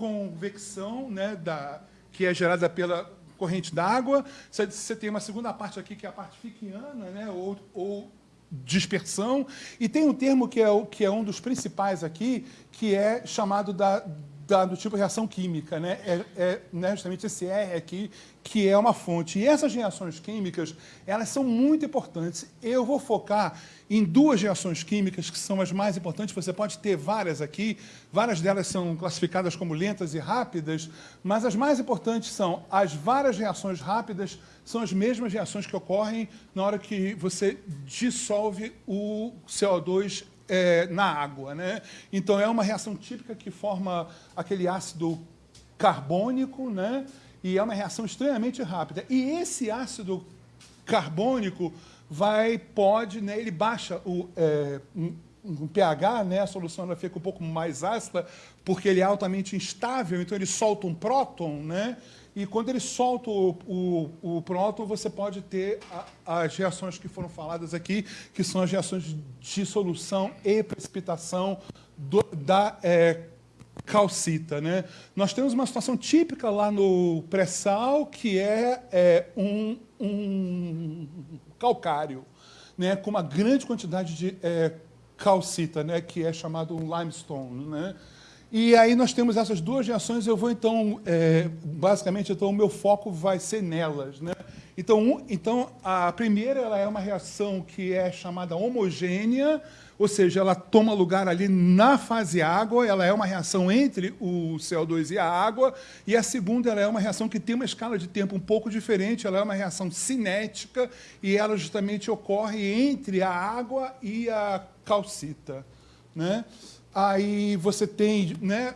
convecção, né, da, que é gerada pela corrente d'água. Você tem uma segunda parte aqui, que é a parte fickiana, né, ou, ou dispersão. E tem um termo que é, que é um dos principais aqui, que é chamado da, da, do tipo reação química. Né? É, é né, justamente esse R aqui, que é uma fonte. E essas reações químicas, elas são muito importantes. Eu vou focar em duas reações químicas que são as mais importantes. Você pode ter várias aqui, várias delas são classificadas como lentas e rápidas, mas as mais importantes são as várias reações rápidas, são as mesmas reações que ocorrem na hora que você dissolve o CO2 é, na água. Né? Então, é uma reação típica que forma aquele ácido carbônico, né? e é uma reação extremamente rápida. E esse ácido carbônico vai, pode, né, ele baixa o, é, um, um pH, né, a solução ela fica um pouco mais ácida, porque ele é altamente instável, então ele solta um próton, né, e quando ele solta o, o, o próton, você pode ter a, as reações que foram faladas aqui, que são as reações de solução e precipitação do, da é, calcita. Né? Nós temos uma situação típica lá no pré-sal, que é, é um, um, calcário, né? com uma grande quantidade de é, calcita, né? que é chamado limestone. Né? E aí nós temos essas duas reações, eu vou então, é, basicamente, então o meu foco vai ser nelas. Né? Então, um, então, a primeira ela é uma reação que é chamada homogênea, ou seja, ela toma lugar ali na fase água, ela é uma reação entre o CO2 e a água, e a segunda ela é uma reação que tem uma escala de tempo um pouco diferente, ela é uma reação cinética, e ela justamente ocorre entre a água e a calcita. Né? Aí você tem né,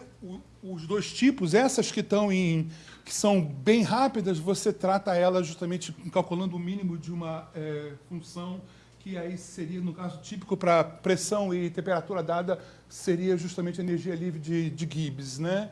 os dois tipos, essas que estão em que são bem rápidas, você trata elas justamente calculando o mínimo de uma é, função que aí seria, no caso típico para pressão e temperatura dada, seria justamente a energia livre de, de Gibbs. Né?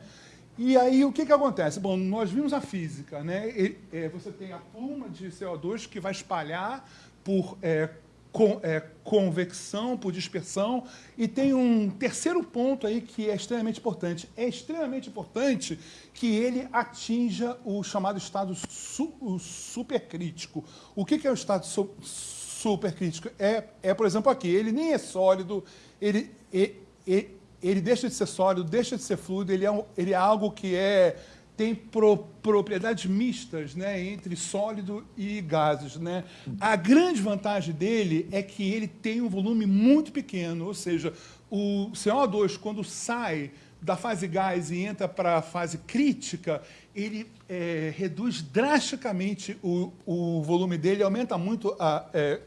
E aí o que, que acontece? Bom, nós vimos a física, né? E, é, você tem a pluma de CO2 que vai espalhar por é, com, é, convecção, por dispersão. E tem um terceiro ponto aí que é extremamente importante. É extremamente importante que ele atinja o chamado estado su, o supercrítico. O que, que é o estado su, supercrítico? É, é, por exemplo, aqui. Ele nem é sólido, ele, ele, ele deixa de ser sólido, deixa de ser fluido, ele é, ele é algo que é tem pro, propriedades mistas né, entre sólido e gases. Né? A grande vantagem dele é que ele tem um volume muito pequeno, ou seja, o CO2, quando sai da fase gás e entra para a fase crítica, ele é, reduz drasticamente o, o volume dele, aumenta muito a é,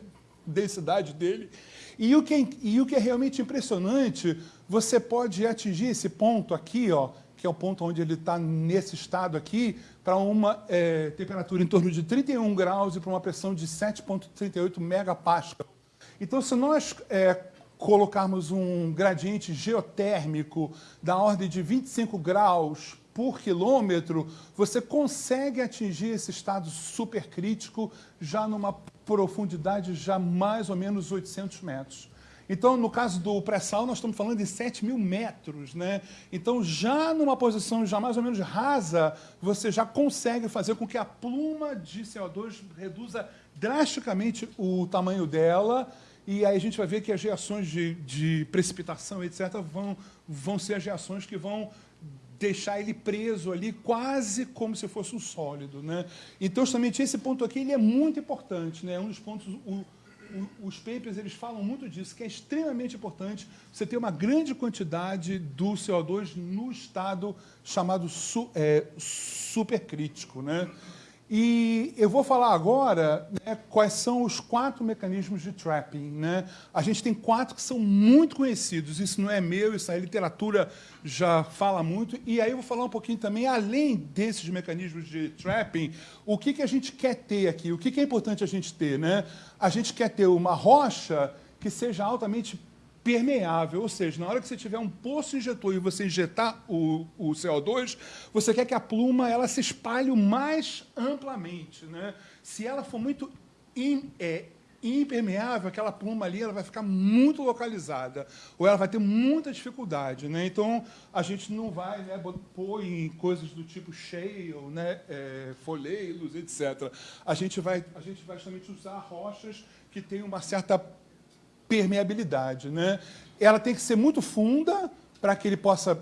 densidade dele. E o, que é, e o que é realmente impressionante, você pode atingir esse ponto aqui, ó, que é o ponto onde ele está nesse estado aqui, para uma é, temperatura em torno de 31 graus e para uma pressão de 7,38 megapascal. Então, se nós é, colocarmos um gradiente geotérmico da ordem de 25 graus por quilômetro, você consegue atingir esse estado supercrítico já numa profundidade já mais ou menos 800 metros. Então, no caso do pré-sal, nós estamos falando de 7 mil metros. Né? Então, já numa posição já mais ou menos rasa, você já consegue fazer com que a pluma de CO2 reduza drasticamente o tamanho dela, e aí a gente vai ver que as reações de, de precipitação, etc., vão, vão ser as reações que vão deixar ele preso ali, quase como se fosse um sólido. Né? Então, justamente esse ponto aqui ele é muito importante. Né? É um dos pontos... O, os papers eles falam muito disso, que é extremamente importante você ter uma grande quantidade do CO2 no estado chamado su, é, supercrítico. Né? E eu vou falar agora né, quais são os quatro mecanismos de trapping. Né? A gente tem quatro que são muito conhecidos, isso não é meu, isso a literatura já fala muito. E aí eu vou falar um pouquinho também, além desses mecanismos de trapping, o que, que a gente quer ter aqui, o que, que é importante a gente ter. Né? A gente quer ter uma rocha que seja altamente permeável, ou seja, na hora que você tiver um poço injetor e você injetar o, o CO2, você quer que a pluma ela se espalhe mais amplamente. Né? Se ela for muito in, é, impermeável, aquela pluma ali ela vai ficar muito localizada, ou ela vai ter muita dificuldade. Né? Então, a gente não vai né, pôr em coisas do tipo shale, né, é, folheiros, etc. A gente, vai, a gente vai justamente usar rochas que têm uma certa permeabilidade. Né? Ela tem que ser muito funda, para que ele possa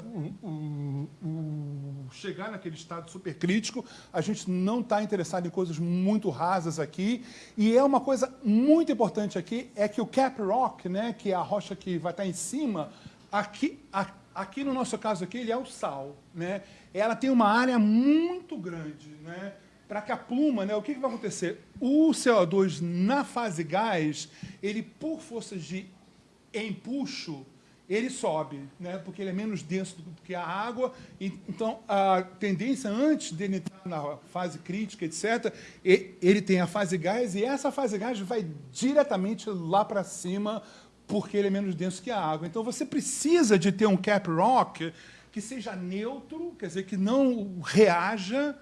chegar naquele estado supercrítico. A gente não está interessado em coisas muito rasas aqui. E é uma coisa muito importante aqui, é que o cap rock, né, que é a rocha que vai estar tá em cima, aqui, aqui no nosso caso aqui, ele é o sal. Né? Ela tem uma área muito grande. Né? Para que a pluma, né, o que, que vai acontecer? O CO2 na fase gás, ele por forças de empuxo, ele sobe, né? porque ele é menos denso do que a água. Então, a tendência, antes dele entrar na fase crítica, etc., ele tem a fase gás, e essa fase gás vai diretamente lá para cima, porque ele é menos denso que a água. Então, você precisa de ter um cap rock que seja neutro, quer dizer, que não reaja,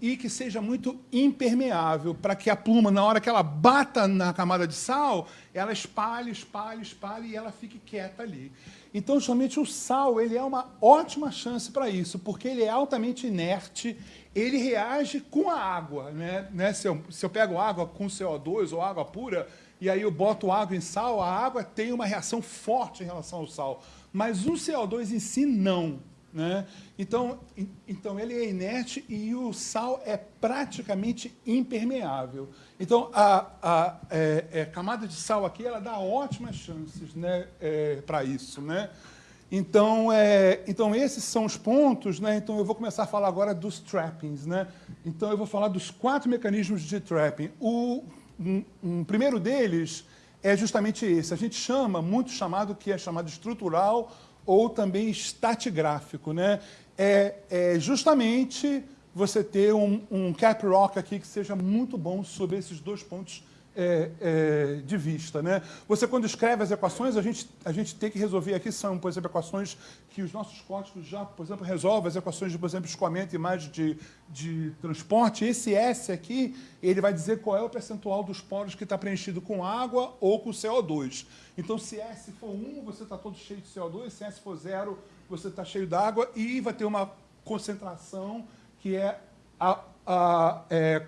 e que seja muito impermeável, para que a pluma, na hora que ela bata na camada de sal, ela espalhe, espalhe, espalhe e ela fique quieta ali. Então, justamente, o sal ele é uma ótima chance para isso, porque ele é altamente inerte, ele reage com a água. Né? né? Se, eu, se eu pego água com CO2 ou água pura, e aí eu boto água em sal, a água tem uma reação forte em relação ao sal. Mas o CO2 em si, não. Né? Então, então, ele é inerte e o sal é praticamente impermeável. Então, a, a é, é, camada de sal aqui ela dá ótimas chances né, é, para isso. Né? Então, é, então, esses são os pontos. Né? Então, eu vou começar a falar agora dos trappings. Né? Então, eu vou falar dos quatro mecanismos de trapping. O um, um primeiro deles é justamente esse. A gente chama, muito chamado, que é chamado estrutural ou também estatigráfico. Né? É, é justamente você ter um, um, cap rock aqui que seja muito bom sobre esses dois pontos é, é, de vista. Né? Você, quando escreve as equações, a gente, a gente tem que resolver aqui, são, por exemplo, equações que os nossos códigos já, por exemplo, resolvem, as equações de, por exemplo, escoamento e imagem de, de transporte. Esse S aqui, ele vai dizer qual é o percentual dos poros que está preenchido com água ou com CO2. Então, se S for 1, você está todo cheio de CO2, se S for 0, você está cheio d'água e vai ter uma concentração que é a, a é,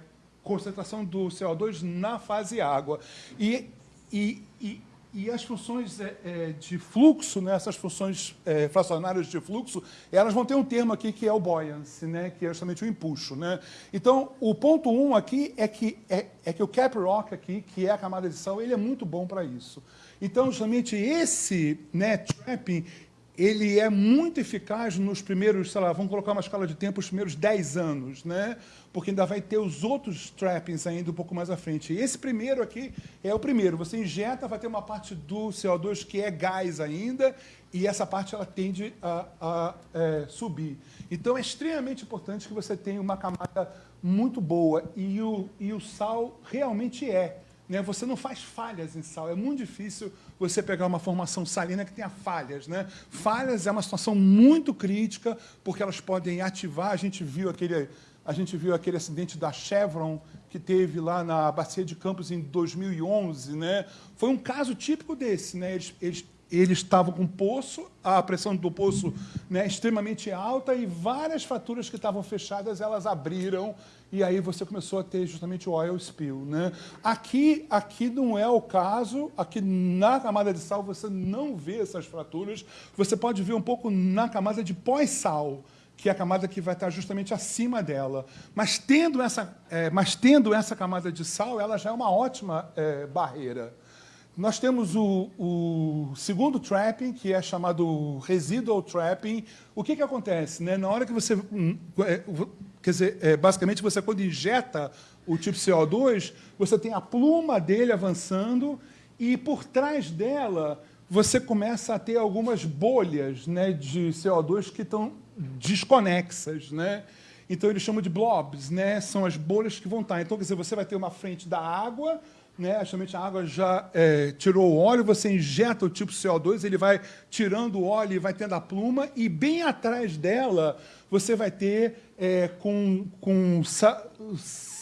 concentração do CO2 na fase água. E, e, e, e as funções é, é, de fluxo, né, essas funções é, fracionárias de fluxo, elas vão ter um termo aqui que é o buoyancy, né, que é justamente o empuxo. Né? Então, o ponto 1 um aqui é que, é, é que o cap rock aqui, que é a camada de sal, ele é muito bom para isso. Então, justamente esse né, trapping, ele é muito eficaz nos primeiros, sei lá, vamos colocar uma escala de tempo, os primeiros 10 anos, né? porque ainda vai ter os outros trappings ainda um pouco mais à frente. Esse primeiro aqui é o primeiro. Você injeta, vai ter uma parte do CO2 que é gás ainda, e essa parte ela tende a, a é, subir. Então, é extremamente importante que você tenha uma camada muito boa, e o, e o sal realmente é. Né? Você não faz falhas em sal. É muito difícil você pegar uma formação salina que tenha falhas. Né? Falhas é uma situação muito crítica, porque elas podem ativar. A gente viu aquele, a gente viu aquele acidente da Chevron que teve lá na Bacia de Campos em 2011. Né? Foi um caso típico desse. Né? Eles, eles eles estavam com poço, a pressão do poço né, extremamente alta e várias faturas que estavam fechadas, elas abriram e aí você começou a ter justamente o oil spill. Né? Aqui, aqui não é o caso, aqui na camada de sal você não vê essas fraturas, você pode ver um pouco na camada de pós-sal, que é a camada que vai estar justamente acima dela. Mas tendo essa, é, mas tendo essa camada de sal, ela já é uma ótima é, barreira. Nós temos o, o, segundo trapping, que é chamado residual trapping. O que, que acontece? Né? Na hora que você... Quer dizer, é, basicamente, você quando injeta o tipo CO2, você tem a pluma dele avançando e por trás dela você começa a ter algumas bolhas né, de CO2 que estão desconexas. Né? Então, eles chamam de blobs, né? são as bolhas que vão estar. Então, quer dizer, você vai ter uma frente da água, né, justamente a água já é, tirou o óleo, você injeta o tipo CO2, ele vai tirando o óleo e vai tendo a pluma, e bem atrás dela você vai ter é, com, com sa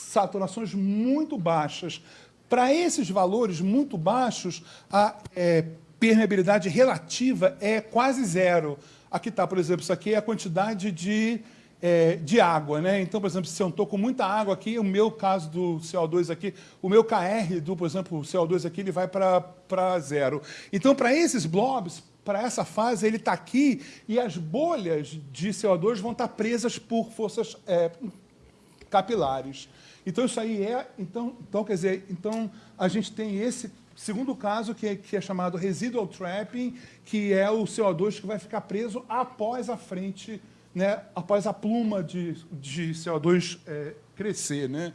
saturações muito baixas, Para esses valores muito baixos, a é, permeabilidade relativa é quase zero. Aqui está, por exemplo, isso aqui é a quantidade de, é, de água. Né? Então, por exemplo, se eu estou com muita água aqui, o meu caso do CO2 aqui, o meu KR do, por exemplo, o CO2 aqui, ele vai para zero. Então, para esses blobs, para essa fase, ele está aqui e as bolhas de CO2 vão estar tá presas por forças é, capilares. Então, isso aí é... Então, então, quer dizer, então a gente tem esse segundo caso, que é, que é chamado residual trapping, que é o CO2 que vai ficar preso após a frente, né, após a pluma de, de CO2 é, crescer. Né?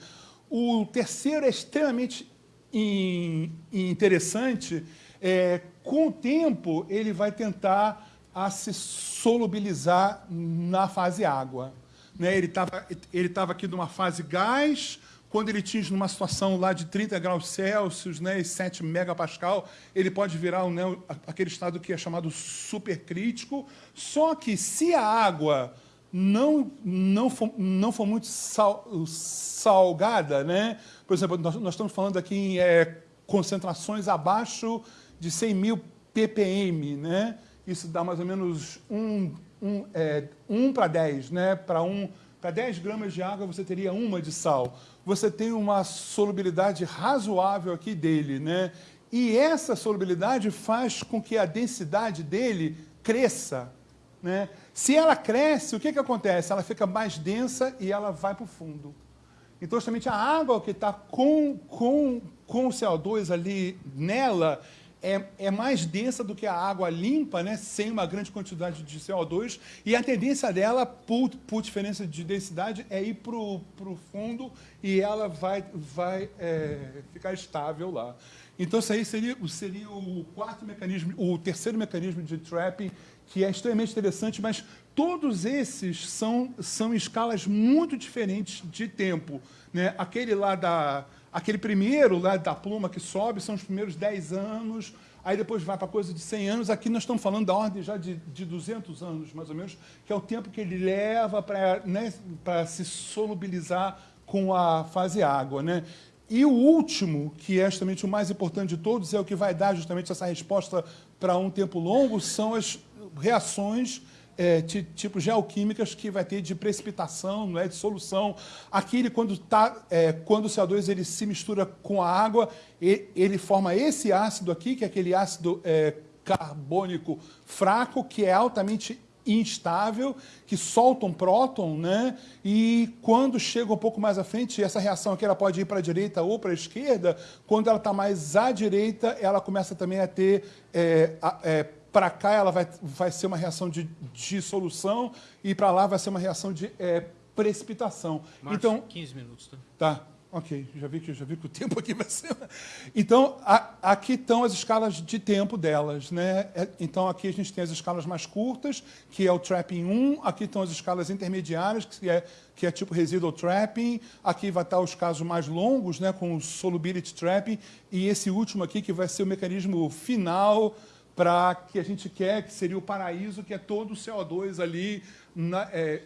O terceiro é extremamente in, interessante, é, com o tempo, ele vai tentar a se solubilizar na fase água. Né? Ele estava ele tava aqui numa fase gás, quando ele atinge numa situação lá de 30 graus Celsius né, e 7 megapascal, ele pode virar né, aquele estado que é chamado supercrítico. Só que se a água não, não, for, não for muito sal, salgada, né? por exemplo, nós, nós estamos falando aqui em é, concentrações abaixo de 100 mil ppm, né? Isso dá mais ou menos 1 um, é, um para 10, né? Para um, 10 gramas de água você teria uma de sal. Você tem uma solubilidade razoável aqui dele, né? E essa solubilidade faz com que a densidade dele cresça. Né? Se ela cresce, o que, que acontece? Ela fica mais densa e ela vai para o fundo. Então, justamente a água que está com, com, com o CO2 ali nela, é, é, mais densa do que a água limpa, né, sem uma grande quantidade de CO2, e a tendência dela, por, por diferença de densidade, é ir para o fundo e ela vai, vai é, ficar estável lá. Então, isso aí seria, seria o quarto mecanismo, o terceiro mecanismo de trapping, que é extremamente interessante, mas todos esses são, são escalas muito diferentes de tempo. Né? Aquele lá da Aquele primeiro lá da pluma que sobe são os primeiros 10 anos, aí depois vai para coisa de 100 anos. Aqui nós estamos falando da ordem já de, de 200 anos, mais ou menos, que é o tempo que ele leva para né, se solubilizar com a fase água. Né? E o último, que é justamente o mais importante de todos, é o que vai dar justamente essa resposta para um tempo longo, são as reações é, tipo geoquímicas que vai ter de precipitação, não é, de solução. Aqui, ele, quando, tá, é, quando o CO2 ele se mistura com a água, ele, ele forma esse ácido aqui, que é aquele ácido é, carbônico fraco, que é altamente instável, que solta um próton, né? e quando chega um pouco mais à frente, essa reação aqui ela pode ir para a direita ou para a esquerda, quando ela está mais à direita, ela começa também a ter é, é, para cá ela vai, vai ser uma reação de dissolução e para lá vai ser uma reação de é, precipitação. Márcio, então, 15 minutos. Tá? tá, ok. Já vi, que, já vi que o tempo aqui vai ser... Então, a, aqui estão as escalas de tempo delas. Né? É, então, aqui a gente tem as escalas mais curtas, que é o trapping 1. Aqui estão as escalas intermediárias, que é, que é tipo residual trapping. Aqui vai estar os casos mais longos, né, com o solubility trapping. E esse último aqui, que vai ser o mecanismo final para que a gente quer, que seria o paraíso, que é todo o CO2 ali, na, é,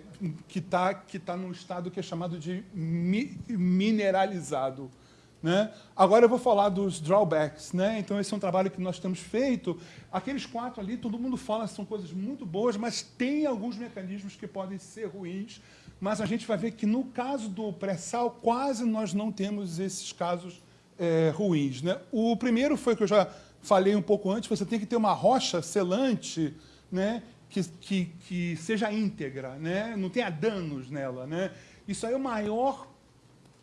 que está que tá num estado que é chamado de mi, mineralizado. Né? Agora eu vou falar dos drawbacks. Né? Então, esse é um trabalho que nós temos feito. Aqueles quatro ali, todo mundo fala que são coisas muito boas, mas tem alguns mecanismos que podem ser ruins. Mas a gente vai ver que, no caso do pré-sal, quase nós não temos esses casos é, ruins. Né? O primeiro foi que eu já falei um pouco antes, você tem que ter uma rocha selante né, que, que, que seja íntegra, né, não tenha danos nela. Né? Isso aí é o maior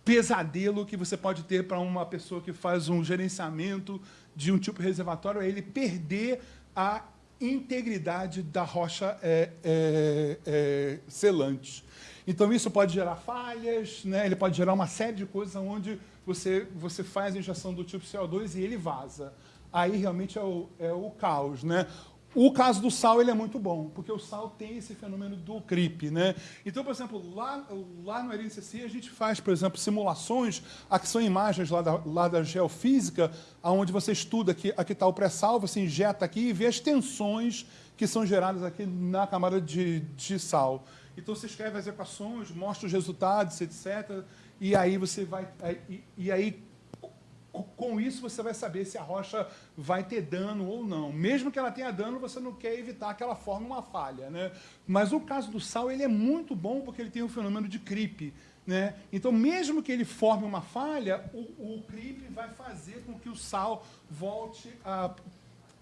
pesadelo que você pode ter para uma pessoa que faz um gerenciamento de um tipo de reservatório, é ele perder a integridade da rocha é, é, é, selante. Então, isso pode gerar falhas, né? ele pode gerar uma série de coisas onde você, você faz a injeção do tipo CO2 e ele vaza aí realmente é o, é o caos. Né? O caso do sal ele é muito bom, porque o sal tem esse fenômeno do creep. Né? Então, por exemplo, lá, lá no RNCC a gente faz, por exemplo, simulações, aqui são imagens lá da, lá da geofísica, onde você estuda, aqui está o pré-sal, você injeta aqui e vê as tensões que são geradas aqui na camada de, de sal. Então, você escreve as equações, mostra os resultados, etc. E aí você vai... E, e aí com isso você vai saber se a rocha vai ter dano ou não. Mesmo que ela tenha dano, você não quer evitar que ela forme uma falha. Né? Mas o caso do sal ele é muito bom porque ele tem o fenômeno de creep. Né? Então, mesmo que ele forme uma falha, o, o creep vai fazer com que o sal volte a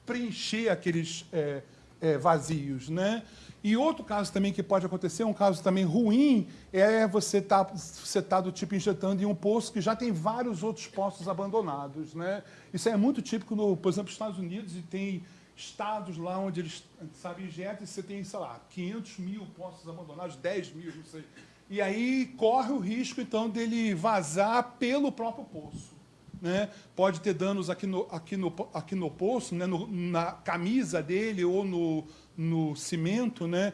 preencher aqueles é, é, vazios. Né? E outro caso também que pode acontecer, um caso também ruim, é você estar tá, você tá do tipo injetando em um poço que já tem vários outros poços abandonados. Né? Isso é muito típico, no, por exemplo, nos Estados Unidos, e tem estados lá onde eles, sabe, injetam e você tem, sei lá, 500 mil poços abandonados, 10 mil, não sei. E aí corre o risco, então, dele vazar pelo próprio poço. Né? Pode ter danos aqui no, aqui no, aqui no poço, né? No, na camisa dele ou no, no cimento, né?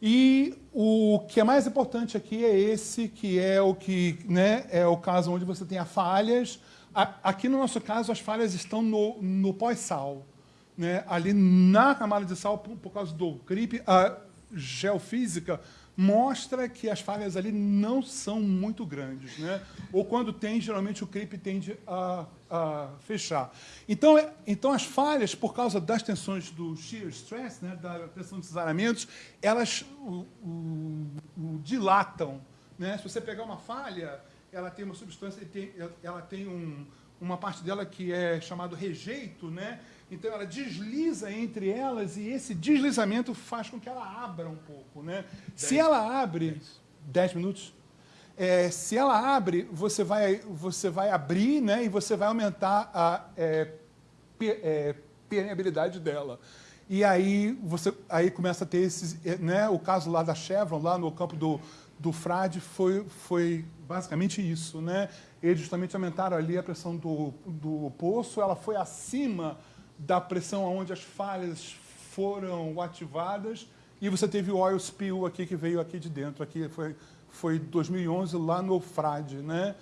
E o que é mais importante aqui é esse, que é o que né, é o caso onde você tem as falhas. Aqui no nosso caso, as falhas estão no, no pós-sal. Né? Ali na camada de sal, por, por causa do creep, a geofísica mostra que as falhas ali não são muito grandes. Né? Ou quando tem, geralmente o creep tende a, a fechar. Então, é, então, as falhas, por causa das tensões do shear stress, né, da tensão de cesaramentos, elas o, o, o dilatam. Né? Se você pegar uma falha, ela tem uma substância, ela tem um, uma parte dela que é chamado rejeito, né? Então ela desliza entre elas e esse deslizamento faz com que ela abra um pouco. Né? Se ela abre... 10 minutos? É, se ela abre, você vai, você vai abrir né, e você vai aumentar a é, é, permeabilidade dela. E aí você aí começa a ter esses... É, né, o caso lá da Chevron, lá no campo do, do Frade, foi, foi basicamente isso. Né? Eles justamente aumentaram ali a pressão do, do poço, ela foi acima da pressão onde as falhas foram ativadas e você teve o oil spill aqui que veio aqui de dentro, aqui foi foi 2011 lá no Frade, né?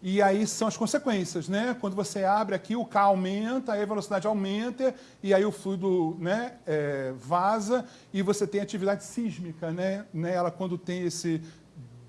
E aí são as consequências, né? Quando você abre aqui, o K aumenta, aí a velocidade aumenta, e aí o fluido né, é, vaza, e você tem atividade sísmica, né? né? Ela, quando tem esse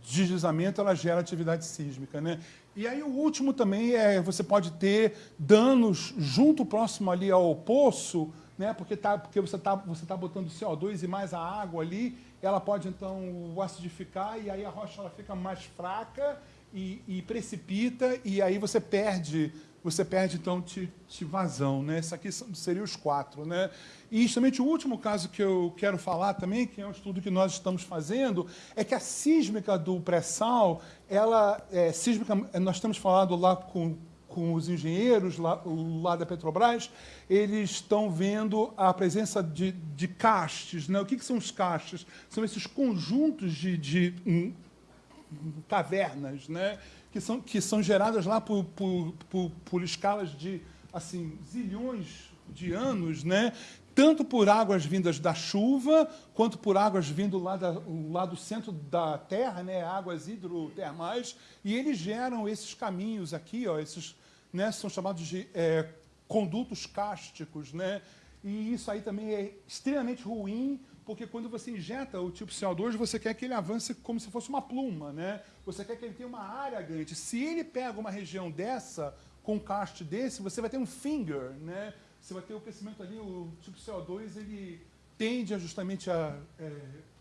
deslizamento, ela gera atividade sísmica, né? E aí o último também é, você pode ter danos junto próximo ali ao poço, né, porque, tá, porque você está você tá botando CO2 e mais a água ali, ela pode então acidificar e aí a rocha ela fica mais fraca e, e precipita e aí você perde você perde, então, te, vazão. Né? Esses aqui seriam os quatro. Né? E, justamente, o último caso que eu quero falar também, que é um estudo que nós estamos fazendo, é que a sísmica do pré-sal, ela, é, sísmica, nós temos falado lá com, com os engenheiros lá, lá da Petrobras, eles estão vendo a presença de, de castes. Né? O que, que são os castes? São esses conjuntos de, de um, cavernas, né? Que são, que são geradas lá por, por, por, por escalas de assim, zilhões de anos, né? tanto por águas vindas da chuva, quanto por águas vindo lá, da, lá do centro da Terra, né? águas hidrotermais, e eles geram esses caminhos aqui, ó, esses, né? são chamados de é, condutos cásticos, né? e isso aí também é extremamente ruim porque quando você injeta o tipo CO2, você quer que ele avance como se fosse uma pluma, né? Você quer que ele tenha uma área grande. Se ele pega uma região dessa, com um cast desse, você vai ter um finger, né? Você vai ter o crescimento ali, o tipo CO2, ele tende justamente a é,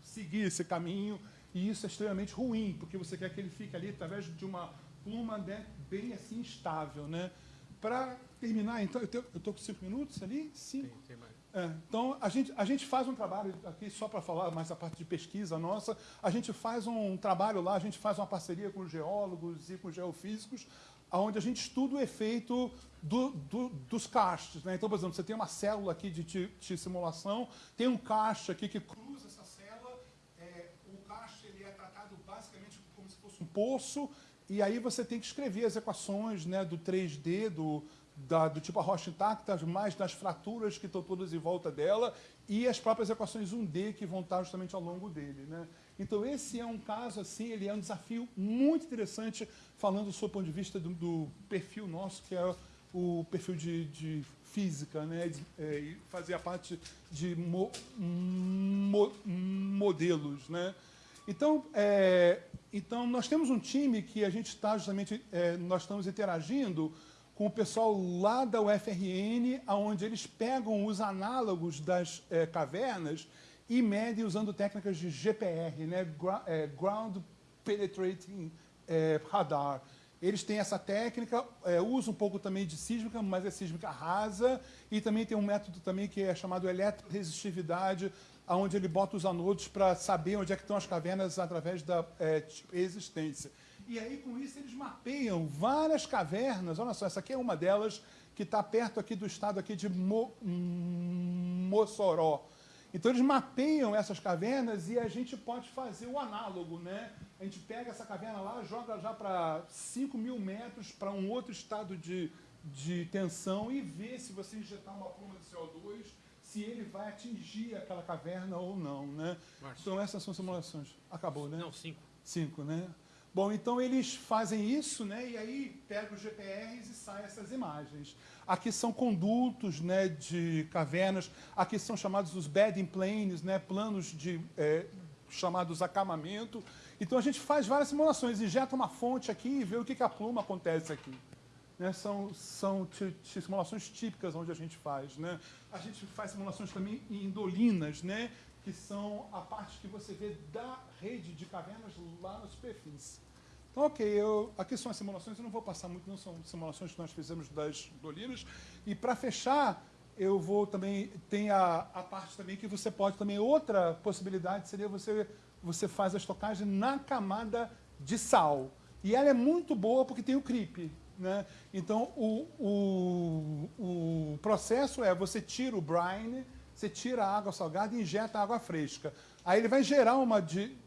seguir esse caminho, e isso é extremamente ruim, porque você quer que ele fique ali através de uma pluma né, bem assim estável, né? Para terminar, então, eu estou com cinco minutos ali? Cinco? Tem, tem mais. É, então, a gente, a gente faz um trabalho, aqui só para falar mais a parte de pesquisa nossa, a gente faz um trabalho lá, a gente faz uma parceria com geólogos e com geofísicos, onde a gente estuda o efeito do, do, dos castes. Né? Então, por exemplo, você tem uma célula aqui de, de, de simulação, tem um caste aqui que cruza essa célula, é, o caste ele é tratado basicamente como se fosse um poço, e aí você tem que escrever as equações né, do 3D, do, da, do tipo a rocha intacta, mais das fraturas que estão todas em volta dela e as próprias equações 1D que vão estar justamente ao longo dele. Né? Então, esse é um caso, assim, ele é um desafio muito interessante, falando do seu ponto de vista do, do perfil nosso, que é o perfil de, de física, né? De, é, fazer a parte de mo, mo, modelos. Né? Então, é, então, nós temos um time que a gente está justamente, é, nós estamos interagindo com o pessoal lá da UFRN, onde eles pegam os análogos das é, cavernas e medem usando técnicas de GPR, né? É, Ground Penetrating é, Radar. Eles têm essa técnica, é, usam um pouco também de sísmica, mas é sísmica rasa, e também tem um método também que é chamado eletroresistividade, onde ele bota os anodos para saber onde é que estão as cavernas através da é, resistência. E aí, com isso, eles mapeiam várias cavernas. Olha só, essa aqui é uma delas que está perto aqui do estado aqui de Mo Mossoró. Então, eles mapeiam essas cavernas e a gente pode fazer o análogo, né? A gente pega essa caverna lá, joga já para 5 mil metros para um outro estado de, de tensão e vê se você injetar uma pluma de CO2, se ele vai atingir aquela caverna ou não, né? Então, essas são simulações. Acabou, né? Não, cinco. Cinco, né? Bom, então eles fazem isso, né, e aí pegam os GPRs e saem essas imagens. Aqui são condutos né, de cavernas, aqui são chamados os bedding planes, né, planos de é, chamados acamamento. Então a gente faz várias simulações, injeta uma fonte aqui e vê o que, que a pluma acontece aqui. Né, são são simulações típicas onde a gente faz. Né? A gente faz simulações também em dolinas, né? Que são a parte que você vê da rede de cavernas lá na superfície. Então, ok, eu, aqui são as simulações, eu não vou passar muito, não são simulações que nós fizemos das dolinas. E para fechar, eu vou também, tem a, a parte também que você pode também, outra possibilidade seria você, você faz a estocagem na camada de sal. E ela é muito boa porque tem o creep. Né? Então, o, o, o processo é, você tira o brine, você tira a água salgada e injeta água fresca. Aí ele vai gerar uma de,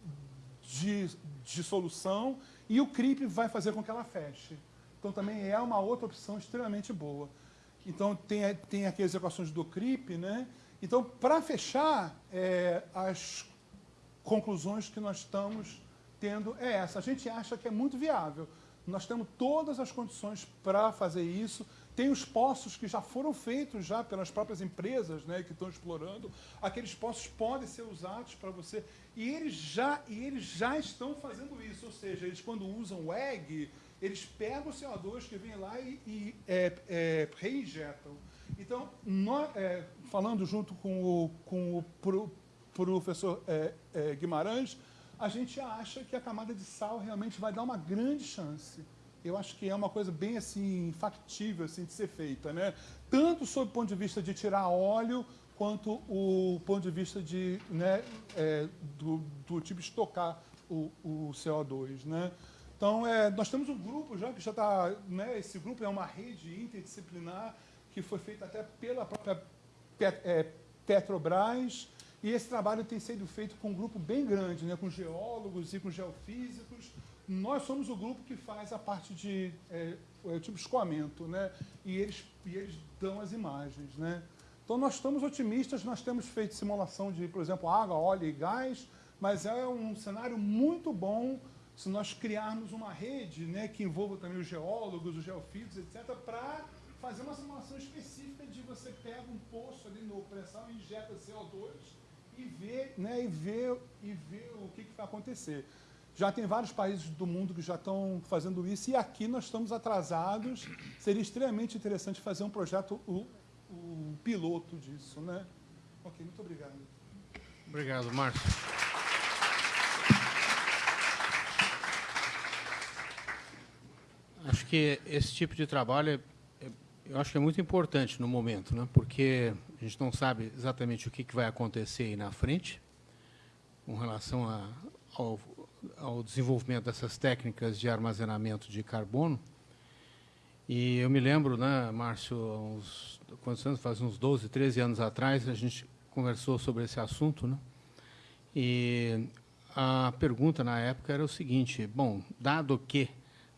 de, de solução e o CRIP vai fazer com que ela feche. Então também é uma outra opção extremamente boa. Então tem, tem aqui as equações do CRIP, né? Então, para fechar, é, as conclusões que nós estamos tendo é essa. A gente acha que é muito viável. Nós temos todas as condições para fazer isso. Tem os poços que já foram feitos já pelas próprias empresas né, que estão explorando. Aqueles poços podem ser usados para você. E eles, já, e eles já estão fazendo isso. Ou seja, eles quando usam o EG, eles pegam o CO2 que vem lá e, e é, é, reinjetam. Então, é, falando junto com o, com o pro, professor é, é, Guimarães, a gente acha que a camada de sal realmente vai dar uma grande chance eu acho que é uma coisa bem assim factível assim, de ser feita, né? Tanto sob o ponto de vista de tirar óleo, quanto o ponto de vista de, né, é, do, do, tipo estocar o, o CO2, né? Então, é, nós temos um grupo já que já está, né, esse grupo é uma rede interdisciplinar que foi feita até pela própria Pet, é, Petrobras, e esse trabalho tem sido feito com um grupo bem grande, né, com geólogos e com geofísicos, nós somos o grupo que faz a parte de é, é, tipo escoamento, né? E eles, e eles dão as imagens, né? Então nós estamos otimistas, nós temos feito simulação de, por exemplo, água, óleo e gás, mas é um cenário muito bom se nós criarmos uma rede né, que envolva também os geólogos, os geofísicos, etc., para fazer uma simulação específica de você pega um poço ali no pressão e injeta CO2 e vê, né, e vê, e vê o que, que vai acontecer. Já tem vários países do mundo que já estão fazendo isso e aqui nós estamos atrasados. Seria extremamente interessante fazer um projeto, o, o piloto disso, né? Ok, muito obrigado. Obrigado, Márcio. Acho que esse tipo de trabalho é, é, eu acho que é muito importante no momento, né? porque a gente não sabe exatamente o que, vai acontecer aí na frente com relação a, ao ao desenvolvimento dessas técnicas de armazenamento de carbono. E eu me lembro, né, Márcio, uns, quantos anos? Faz uns 12, 13 anos atrás, a gente conversou sobre esse assunto, né? E a pergunta na época era o seguinte, bom, dado que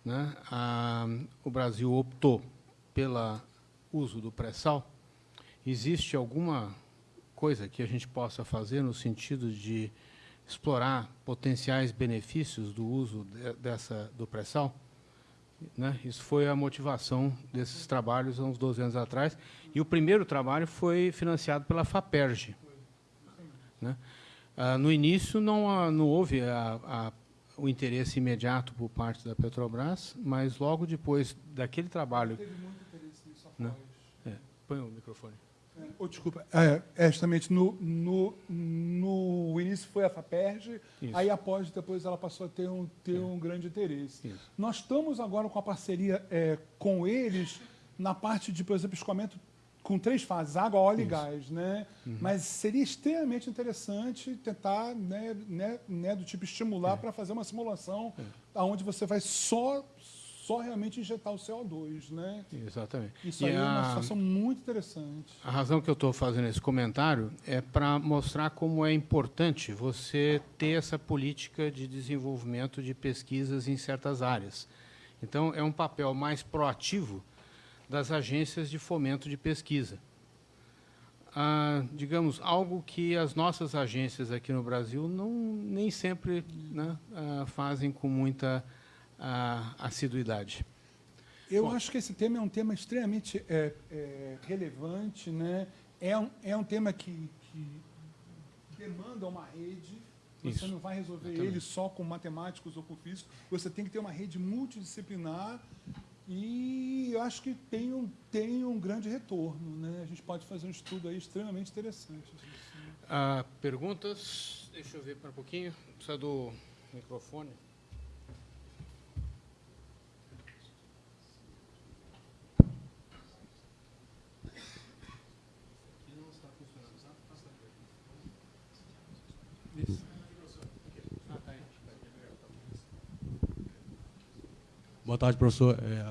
né, a, o Brasil optou pelo uso do pré-sal, existe alguma coisa que a gente possa fazer no sentido de explorar potenciais benefícios do uso de, dessa, do pré-sal. Né? Isso foi a motivação desses trabalhos há uns 12 anos atrás. E o primeiro trabalho foi financiado pela FAPERJ. Né? Ah, no início, não, não houve a, a, o interesse imediato por parte da Petrobras, mas logo depois daquele trabalho... Teve muito Né? É. Põe o microfone. Oh, desculpa, é, é, justamente no, no, no início foi a FAPERJ, Isso. aí após, depois ela passou a ter um, ter é. um grande interesse. Isso. Nós estamos agora com a parceria é, com eles na parte de, por exemplo, escoamento com três fases, água, óleo Isso. e gás, né? Uhum. Mas seria extremamente interessante tentar, né, né, né do tipo estimular é. para fazer uma simulação é. onde você vai só só realmente injetar o CO2, né? Exatamente. Isso e aí a, é uma situação muito interessante. A razão que eu estou fazendo esse comentário é para mostrar como é importante você ter essa política de desenvolvimento de pesquisas em certas áreas. Então, é um papel mais proativo das agências de fomento de pesquisa. Ah, digamos, algo que as nossas agências aqui no Brasil não, nem sempre né, ah, fazem com muita ah, assiduidade. Eu Bom, acho que esse tema é um tema extremamente é, é, relevante, né? é, um, é um tema que, que demanda uma rede, você Isso. não vai resolver ele só com matemáticos ou com físicos, você tem que ter uma rede multidisciplinar e eu acho que tem um, tem um grande retorno. Né? A gente pode fazer um estudo aí extremamente interessante. Ah, perguntas? Deixa eu ver para um pouquinho. Precisa do microfone. Boa tarde, professor. É,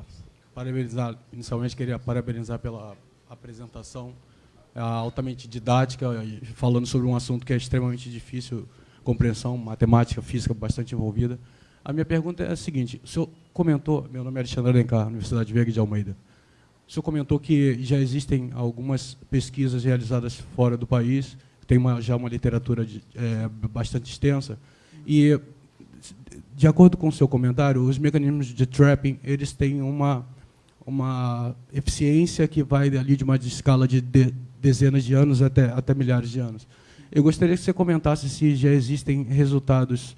parabenizar, inicialmente queria parabenizar pela apresentação é, altamente didática, falando sobre um assunto que é extremamente difícil, compreensão, matemática, física bastante envolvida. A minha pergunta é a seguinte, o senhor comentou, meu nome é Alexandre Alencar, Universidade Veiga de Almeida, o senhor comentou que já existem algumas pesquisas realizadas fora do país, tem uma, já uma literatura de, é, bastante extensa, e de acordo com o seu comentário, os mecanismos de trapping eles têm uma, uma eficiência que vai ali de uma escala de, de dezenas de anos até, até milhares de anos. Eu gostaria que você comentasse se já existem resultados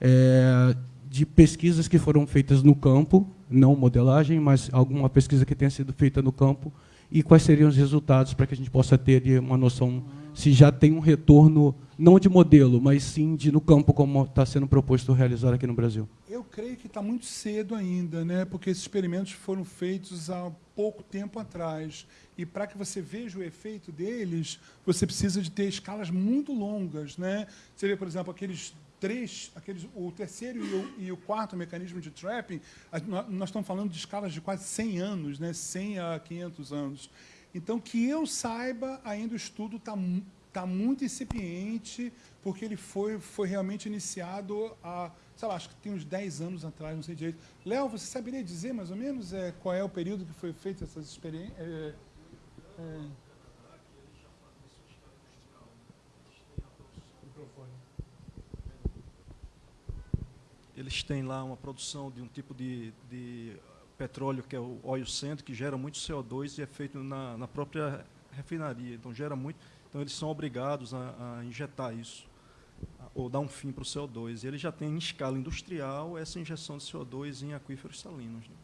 é, de pesquisas que foram feitas no campo, não modelagem, mas alguma pesquisa que tenha sido feita no campo, e quais seriam os resultados para que a gente possa ter uma noção se já tem um retorno, não de modelo, mas sim de no campo, como está sendo proposto realizar aqui no Brasil? Eu creio que está muito cedo ainda, né? porque esses experimentos foram feitos há pouco tempo atrás. E para que você veja o efeito deles, você precisa de ter escalas muito longas. Né? Você vê, por exemplo, aqueles três, aqueles, o terceiro e o, e o, quarto mecanismo de trapping, nós estamos falando de escalas de quase 100 anos, né? 100 a 500 anos. Então, que eu saiba, ainda o estudo está tá muito incipiente, porque ele foi, foi realmente iniciado há, sei lá, acho que tem uns 10 anos atrás, não sei direito. Léo, você saberia dizer mais ou menos é, qual é o período que foi feito essas experiências? É, é... Eles têm lá uma produção de um tipo de, de petróleo, que é o óleo centro, que gera muito CO2 e é feito na, na própria refinaria. Então, gera muito. Então, eles são obrigados a, a injetar isso, ou dar um fim para o CO2. E ele já tem, em escala industrial, essa injeção de CO2 em aquíferos salinos. Né?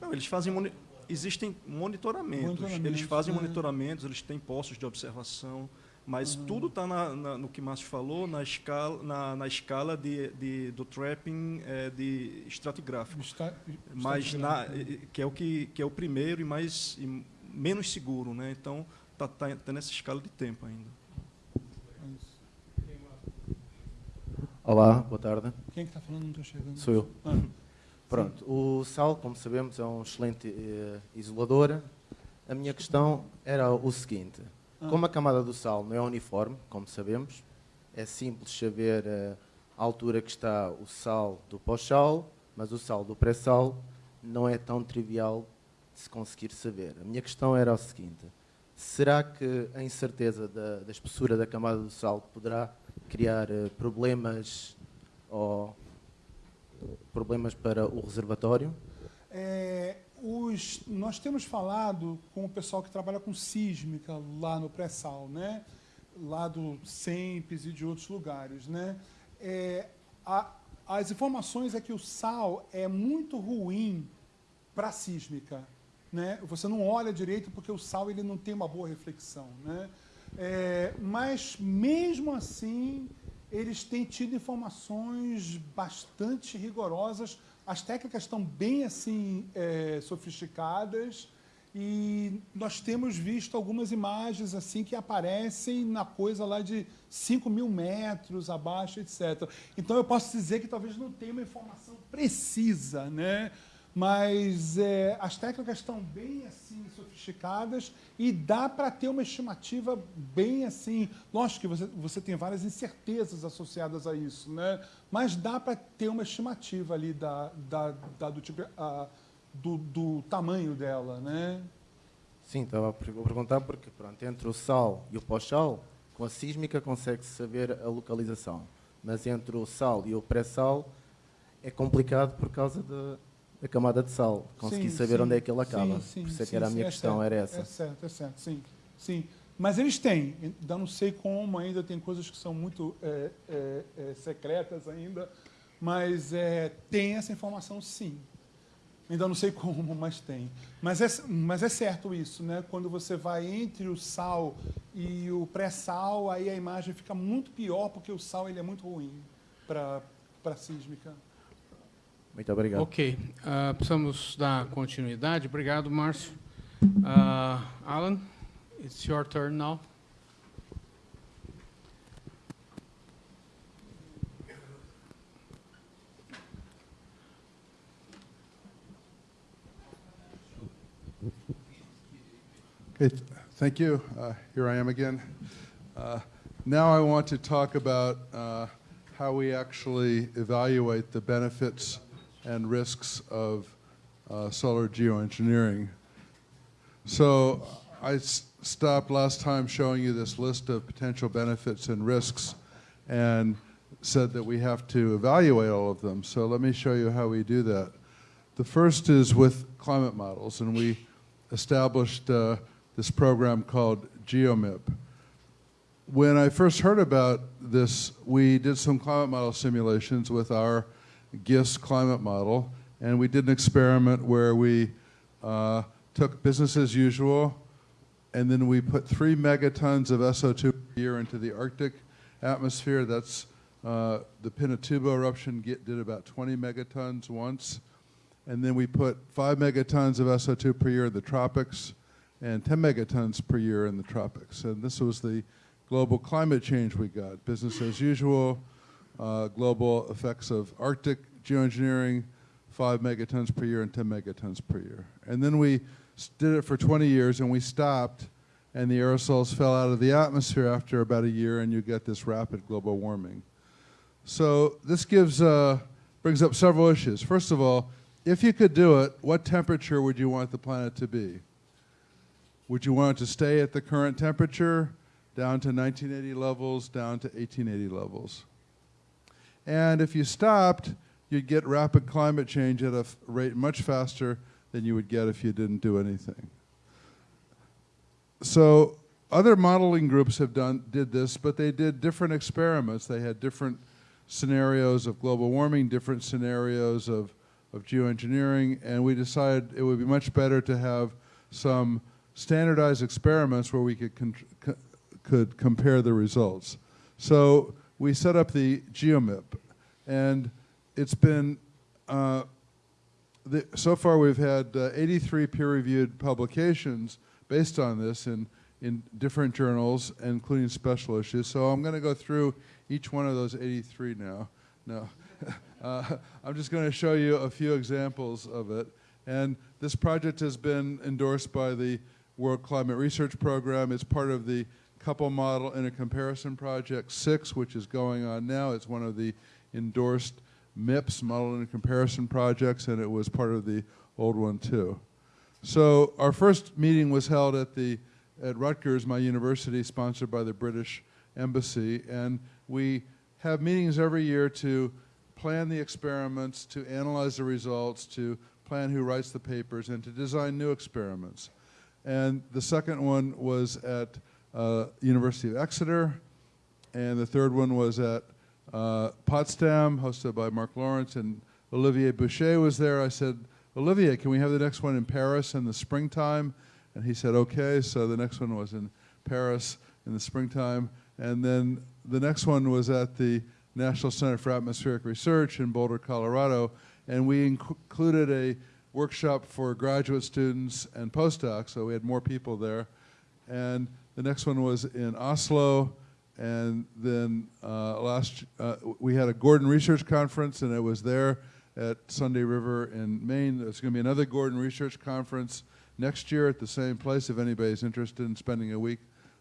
Não, eles fazem... Moni existem monitoramentos. monitoramentos. Eles fazem é. monitoramentos, eles têm postos de observação, mas uhum. tudo está no que Márcio falou, na escala, na, na escala de, de, do trapping é, de estratigráfico. Está, mas na, que, é o que, que é o primeiro e mais e menos seguro. Né? Então, está tá, tá nessa escala de tempo ainda. Olá, boa tarde. Quem é que está falando? Não estou chegando. Sou eu. Ah. Pronto, o sal, como sabemos, é um excelente eh, isolador. A minha questão era o seguinte. Como a camada do sal não é uniforme, como sabemos, é simples saber uh, a altura que está o sal do pós-sal, mas o sal do pré-sal não é tão trivial de se conseguir saber. A minha questão era o seguinte, será que a incerteza da, da espessura da camada do sal poderá criar uh, problemas ou problemas para o reservatório? É, os, nós temos falado com o pessoal que trabalha com sísmica lá no pré-sal, né? lá do SEMPES e de outros lugares. Né? É, a, as informações é que o sal é muito ruim para sísmica. né? Você não olha direito porque o sal ele não tem uma boa reflexão, né? É, mas mesmo assim eles têm tido informações bastante rigorosas. As técnicas estão bem assim é, sofisticadas e nós temos visto algumas imagens assim que aparecem na coisa lá de 5 mil metros abaixo, etc. Então eu posso dizer que talvez não tenha uma informação precisa, né? Mas é, as técnicas estão bem assim sofisticadas e dá para ter uma estimativa bem assim. Lógico que você, você tem várias incertezas associadas a isso, né? mas dá para ter uma estimativa ali da, da, da do, tipo, a, do, do, tamanho dela. Né? Sim, estava a perguntar porque pronto, entre o sal e o pós-sal, com a sísmica consegue-se saber a localização, mas entre o sal e o pré-sal é complicado por causa de a camada de sal, conseguir saber sim, onde é que ele acaba. Sim, Por isso é que era a minha é questão, certo, era essa. É certo, é certo, sim. sim. Mas eles têm, ainda não sei como, ainda tem coisas que são muito é, é, é secretas ainda, mas é, tem essa informação sim. Ainda não sei como, mas tem. Mas é, mas é certo isso, né? Quando você vai entre o sal e o pré-sal, aí a imagem fica muito pior, porque o sal ele é muito ruim para a sísmica. Muito obrigado. Ok. Uh, precisamos dar continuidade. Obrigado, Márcio. Uh, Alan, it's your turn now. Okay, thank you. Uh, here I am again. Uh, now I want to talk about uh, how we actually evaluate the benefits and risks of uh, solar geoengineering. So I stopped last time showing you this list of potential benefits and risks and said that we have to evaluate all of them. So let me show you how we do that. The first is with climate models, and we established uh, this program called GeoMIP. When I first heard about this, we did some climate model simulations with our GISS climate model, and we did an experiment where we uh, took business as usual, and then we put three megatons of SO2 per year into the Arctic atmosphere. That's uh, the Pinatubo eruption get, did about 20 megatons once. And then we put five megatons of SO2 per year in the tropics and 10 megatons per year in the tropics. And this was the global climate change we got, business as usual, uh, global effects of Arctic geoengineering, 5 megatons per year and 10 megatons per year. And then we did it for 20 years and we stopped and the aerosols fell out of the atmosphere after about a year and you get this rapid global warming. So this gives, uh, brings up several issues. First of all, if you could do it, what temperature would you want the planet to be? Would you want it to stay at the current temperature, down to 1980 levels, down to 1880 levels? And if you stopped, you'd get rapid climate change at a rate much faster than you would get if you didn't do anything. So other modeling groups have done did this, but they did different experiments. They had different scenarios of global warming, different scenarios of, of geoengineering, and we decided it would be much better to have some standardized experiments where we could, could compare the results. So we set up the GeoMIP. And it's been, uh, the, so far we've had uh, 83 peer-reviewed publications based on this in, in different journals, including special issues. So I'm going to go through each one of those 83 now. No. uh, I'm just going to show you a few examples of it. And this project has been endorsed by the World Climate Research Program. It's part of the couple model in a comparison project six, which is going on now. It's one of the endorsed MIPS, model and comparison projects, and it was part of the old one too. So our first meeting was held at the at Rutgers, my university, sponsored by the British Embassy, and we have meetings every year to plan the experiments, to analyze the results, to plan who writes the papers, and to design new experiments. And the second one was at uh, University of Exeter, and the third one was at uh, Potsdam, hosted by Mark Lawrence, and Olivier Boucher was there. I said, Olivier, can we have the next one in Paris in the springtime? And he said, okay. So the next one was in Paris in the springtime. And then the next one was at the National Center for Atmospheric Research in Boulder, Colorado. And we inc- included a workshop for graduate students and postdocs, so we had more people there. And the next one was in Oslo. And then uh, last, uh, we had a Gordon Research Conference, and it was there at Sunday River in Maine. There's going to be another Gordon Research Conference next year at the same place if anybody's interested in spending a week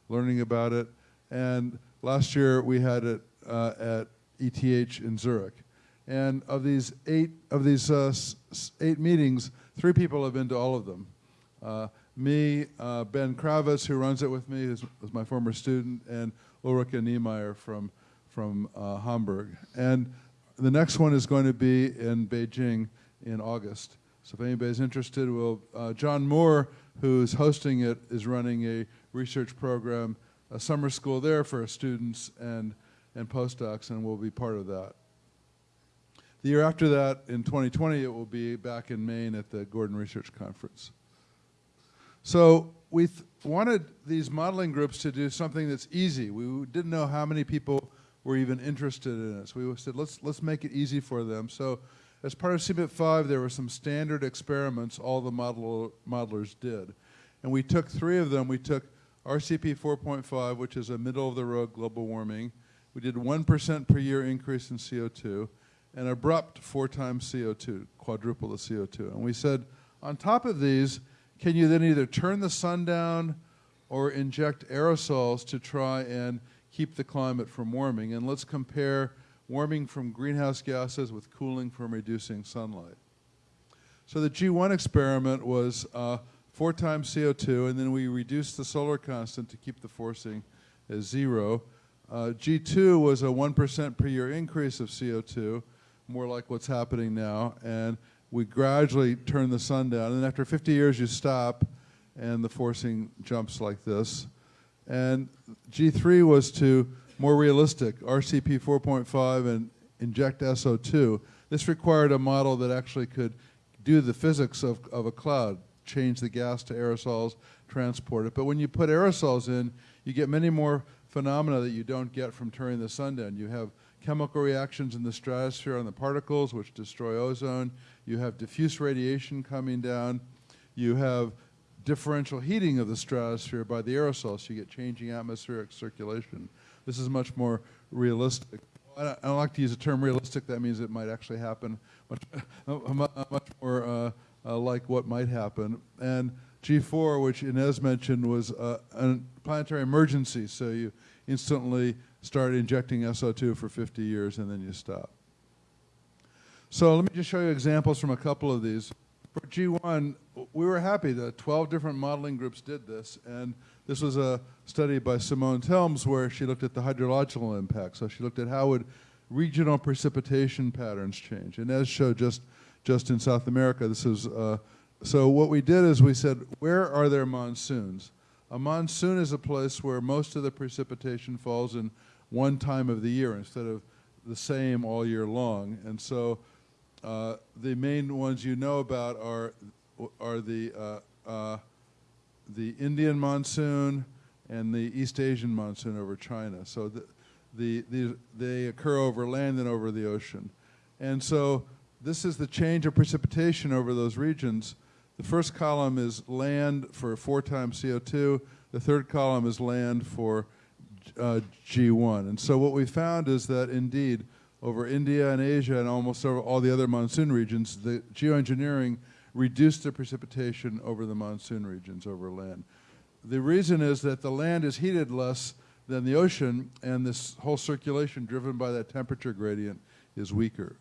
learning about it. And last year we had it uh, at ETH in Zurich. And of these eight of these uh, eight meetings, three people have been to all of them. Me, uh, Ben Kravis, who runs it with me, is, is my former student, and Ulrike Niemeyer from from uh, Hamburg. And the next one is going to be in Beijing in August. So if anybody's interested, we'll, uh, John Moore, who's hosting it, is running a research program, a summer school there for students and, and postdocs, and we'll be part of that. The year after that, in 2020, it will be back in Maine at the Gordon Research Conference. So we wanted these modeling groups to do something that's easy. We didn't know how many people were even interested in it. So we said, let's, let's make it easy for them. So as part of CBIT 5, there were some standard experiments all the model, modelers did. And we took three of them. We took RCP 4.5, which is a middle-of-the-road global warming. We did 1% per year increase in CO2, and abrupt four times CO2, quadruple the CO2. And we said, on top of these, can you then either turn the sun down or inject aerosols to try and keep the climate from warming? And let's compare warming from greenhouse gases with cooling from reducing sunlight. So the G1 experiment was uh, four times CO2, and then we reduced the solar constant to keep the forcing as zero. Uh, G2 was a 1% per year increase of CO2, more like what's happening now, and we gradually turn the sun down. And after 50 years, you stop, and the forcing jumps like this. And G3 was to more realistic, RCP 4.5 and inject SO2. This required a model that actually could do the physics of, of a cloud, change the gas to aerosols, transport it. But when you put aerosols in, you get many more phenomena that you don't get from turning the sun down. You have chemical reactions in the stratosphere on the particles, which destroy ozone. You have diffuse radiation coming down. You have differential heating of the stratosphere by the aerosols. So you get changing atmospheric circulation. This is much more realistic. I don't, I don't like to use the term realistic. That means it might actually happen much, much more uh, uh, like what might happen. And G4, which Inez mentioned, was uh, a planetary emergency. So you instantly start injecting SO2 for 50 years and then you stop. So let me just show you examples from a couple of these. For G1, we were happy that 12 different modeling groups did this, and this was a study by Simone Telms where she looked at the hydrological impact. So she looked at how would regional precipitation patterns change. And as showed just, just in South America, this is, uh, so what we did is we said, where are there monsoons? A monsoon is a place where most of the precipitation falls in one time of the year instead of the same all year long. And so uh, the main ones you know about are, are the, uh, uh, the Indian monsoon and the East Asian monsoon over China. So the, the, the, they occur over land and over the ocean. And so this is the change of precipitation over those regions. The first column is land for four times CO2. The third column is land for uh, G1. And so what we found is that indeed, over India and Asia and almost over all the other monsoon regions, the geoengineering reduced the precipitation over the monsoon regions over land. The reason is that the land is heated less than the ocean, and this whole circulation driven by that temperature gradient is weaker.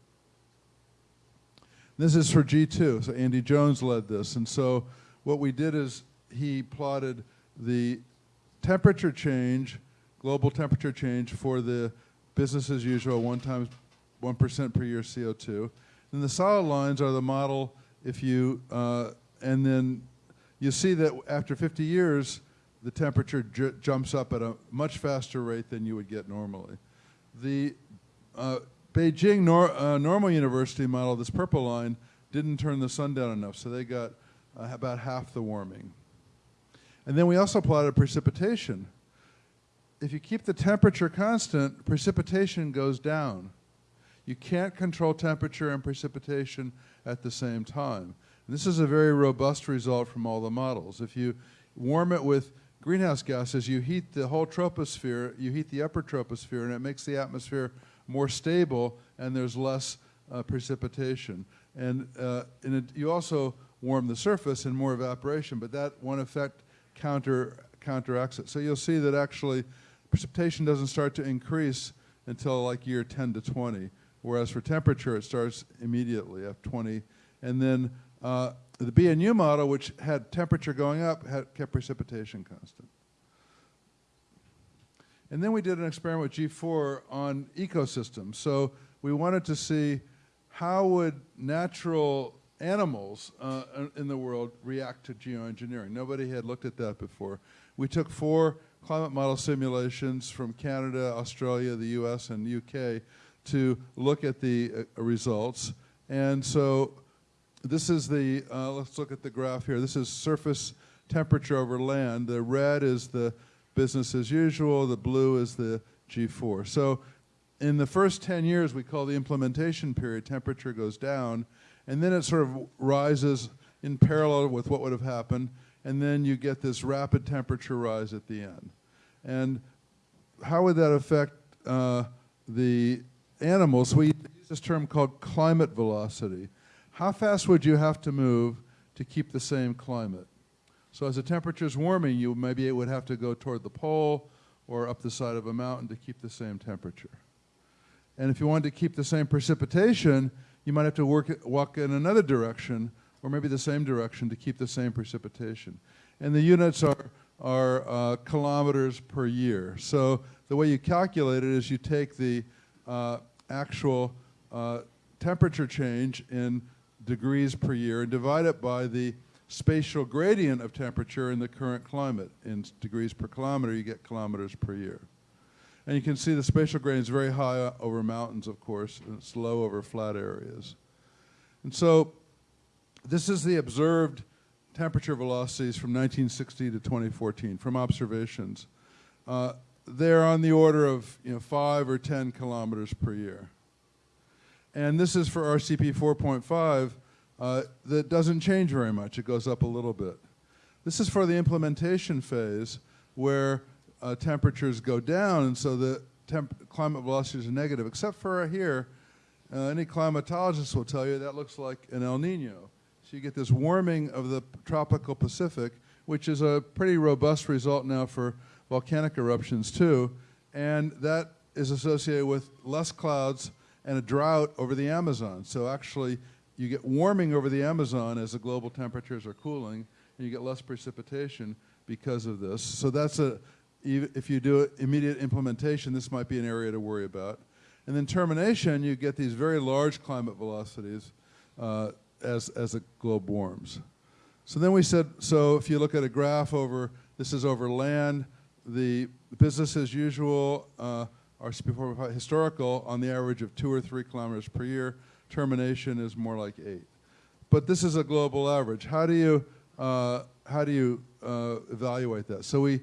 This is for G2, so Andy Jones led this. And so what we did is he plotted the temperature change, global temperature change for the business as usual, one times 1% per year CO2. And the solid lines are the model if you, uh, and then you see that after 50 years, the temperature jumps up at a much faster rate than you would get normally. The uh, Beijing nor, uh, Normal University model, this purple line, didn't turn the sun down enough, so they got uh, about half the warming. And then we also plotted precipitation. If you keep the temperature constant, precipitation goes down. You can't control temperature and precipitation at the same time. And this is a very robust result from all the models. If you warm it with greenhouse gases, you heat the whole troposphere, you heat the upper troposphere, and it makes the atmosphere more stable, and there's less uh, precipitation. And, uh, and it, you also warm the surface and more evaporation, but that one effect counter, counteracts it. So you'll see that actually precipitation doesn't start to increase until like year 10 to 20, whereas for temperature it starts immediately at 20. And then uh, the BNU model, which had temperature going up, had kept precipitation constant. And then we did an experiment with G4 on ecosystems. So we wanted to see how would natural animals uh, in the world react to geoengineering. Nobody had looked at that before. We took four climate model simulations from Canada, Australia, the US, and UK to look at the uh, results. And so this is the, uh, let's look at the graph here. This is surface temperature over land. The red is the business as usual. The blue is the G4. So in the first 10 years, we call the implementation period, temperature goes down, and then it sort of rises in parallel with what would have happened, and then you get this rapid temperature rise at the end. And how would that affect uh, the animals? We use this term called climate velocity. How fast would you have to move to keep the same climate? So as the temperature is warming, you maybe it would have to go toward the pole or up the side of a mountain to keep the same temperature. And if you wanted to keep the same precipitation, you might have to work, walk in another direction or maybe the same direction to keep the same precipitation. And the units are, are uh, kilometers per year. So the way you calculate it is you take the uh, actual uh, temperature change in degrees per year and divide it by the spatial gradient of temperature in the current climate. In degrees per kilometer, you get kilometers per year. And you can see the spatial gradient is very high over mountains, of course, and it's low over flat areas. And so this is the observed temperature velocities from 1960 to 2014 from observations. Uh, they're on the order of you know, 5 or 10 kilometers per year. And this is for RCP 4.5 uh, that doesn't change very much. It goes up a little bit. This is for the implementation phase where uh, temperatures go down, and so the climate velocities are negative, except for here, uh, any climatologist will tell you that looks like an El Nino. So you get this warming of the tropical Pacific, which is a pretty robust result now for volcanic eruptions too, and that is associated with less clouds and a drought over the Amazon. So actually, you get warming over the Amazon as the global temperatures are cooling, and you get less precipitation because of this. So that's a, if you do immediate implementation, this might be an area to worry about. And then termination, you get these very large climate velocities uh, as, as the globe warms. So then we said, so if you look at a graph over, this is over land, the business as usual, uh, are historical on the average of two or three kilometers per year. Termination is more like eight. But this is a global average. How do you, uh, how do you uh, evaluate that? So we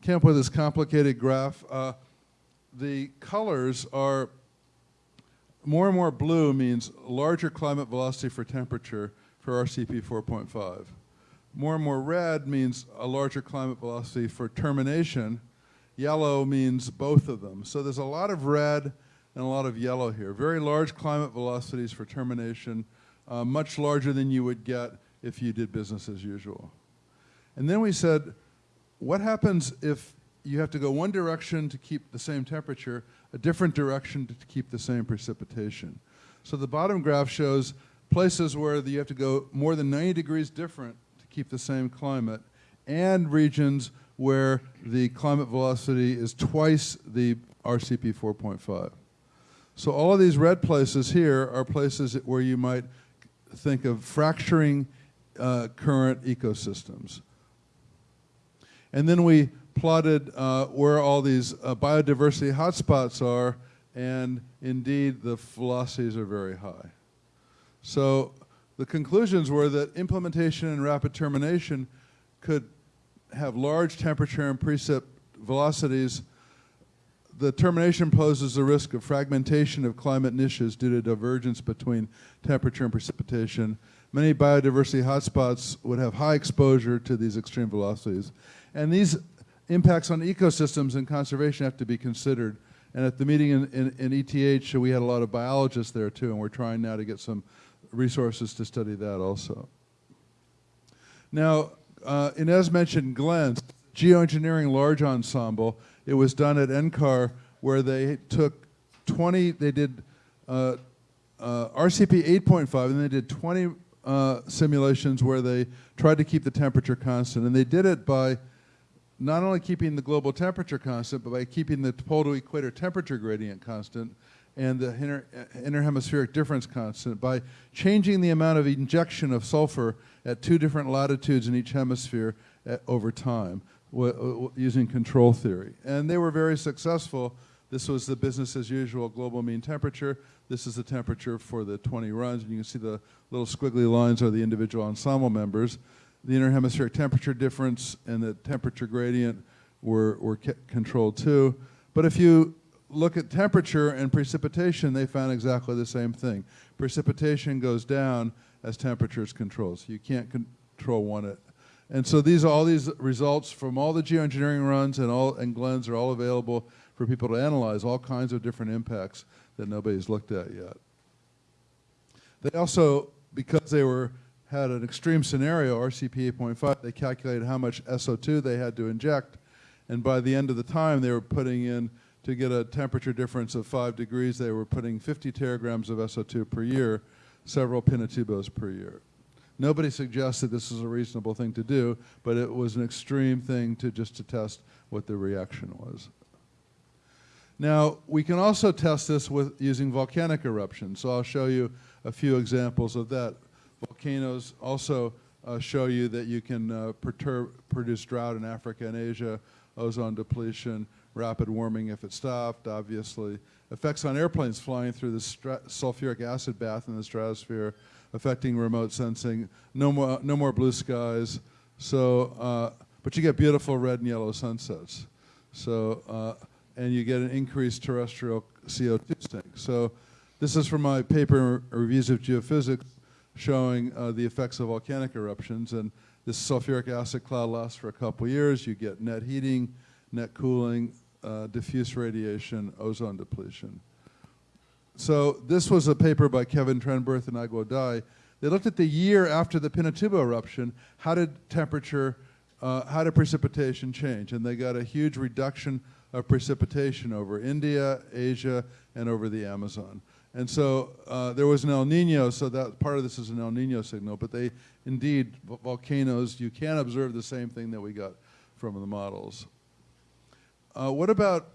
came up with this complicated graph. Uh, the colors are more and more blue means larger climate velocity for temperature for RCP 4.5. More and more red means a larger climate velocity for termination. Yellow means both of them. So there's a lot of red and a lot of yellow here. Very large climate velocities for termination, uh, much larger than you would get if you did business as usual. And then we said, what happens if you have to go one direction to keep the same temperature, a different direction to keep the same precipitation? So the bottom graph shows places where you have to go more than 90 degrees different to keep the same climate, and regions where the climate velocity is twice the RCP 4.5. So all of these red places here are places where you might think of fracturing uh, current ecosystems. And then we plotted uh, where all these uh, biodiversity hotspots are, and indeed the velocities are very high. So the conclusions were that implementation and rapid termination could have large temperature and precip velocities. The termination poses a risk of fragmentation of climate niches due to divergence between temperature and precipitation. Many biodiversity hotspots would have high exposure to these extreme velocities. And these impacts on ecosystems and conservation have to be considered. And at the meeting in, in, in ETH, we had a lot of biologists there too, and we're trying now to get some resources to study that also. Now, uh, Inez mentioned Glenn's geoengineering large ensemble. It was done at NCAR where they took 20, they did uh, uh, RCP 8.5 and they did 20 uh, simulations where they tried to keep the temperature constant. And they did it by not only keeping the global temperature constant, but by keeping the pole to equator temperature gradient constant and the inter, uh, interhemispheric difference constant by changing the amount of injection of sulfur at two different latitudes in each hemisphere at, over time using control theory. And they were very successful. This was the business as usual global mean temperature. This is the temperature for the 20 runs. And you can see the little squiggly lines are the individual ensemble members the interhemispheric temperature difference and the temperature gradient were, were controlled too. But if you look at temperature and precipitation, they found exactly the same thing. Precipitation goes down as temperature is controlled. So you can't control one. At, and so these all these results from all the geoengineering runs and all and Glenn's are all available for people to analyze all kinds of different impacts that nobody's looked at yet. They also, because they were had an extreme scenario, RCP 8.5, they calculated how much SO2 they had to inject, and by the end of the time they were putting in, to get a temperature difference of 5 degrees, they were putting 50 teragrams of SO2 per year, several pinatubos per year. Nobody suggested this is a reasonable thing to do, but it was an extreme thing to just to test what the reaction was. Now, we can also test this with using volcanic eruptions, so I'll show you a few examples of that. Volcanoes also uh, show you that you can uh, perturb, produce drought in Africa and Asia, ozone depletion, rapid warming if it stopped, obviously. Effects on airplanes flying through the sulfuric acid bath in the stratosphere, affecting remote sensing. No more, no more blue skies. So, uh, but you get beautiful red and yellow sunsets. So, uh, and you get an increased terrestrial CO2 sink. So, this is from my paper, Reviews of Geophysics, showing uh, the effects of volcanic eruptions. And this sulfuric acid cloud lasts for a couple years. You get net heating, net cooling, uh, diffuse radiation, ozone depletion. So this was a paper by Kevin Trenberth and Aguo Dai. They looked at the year after the Pinatubo eruption, how did temperature, uh, how did precipitation change? And they got a huge reduction of precipitation over India, Asia, and over the Amazon. And so uh, there was an El Nino, so that part of this is an El Nino signal, but they indeed, volcanoes, you can observe the same thing that we got from the models. Uh, what about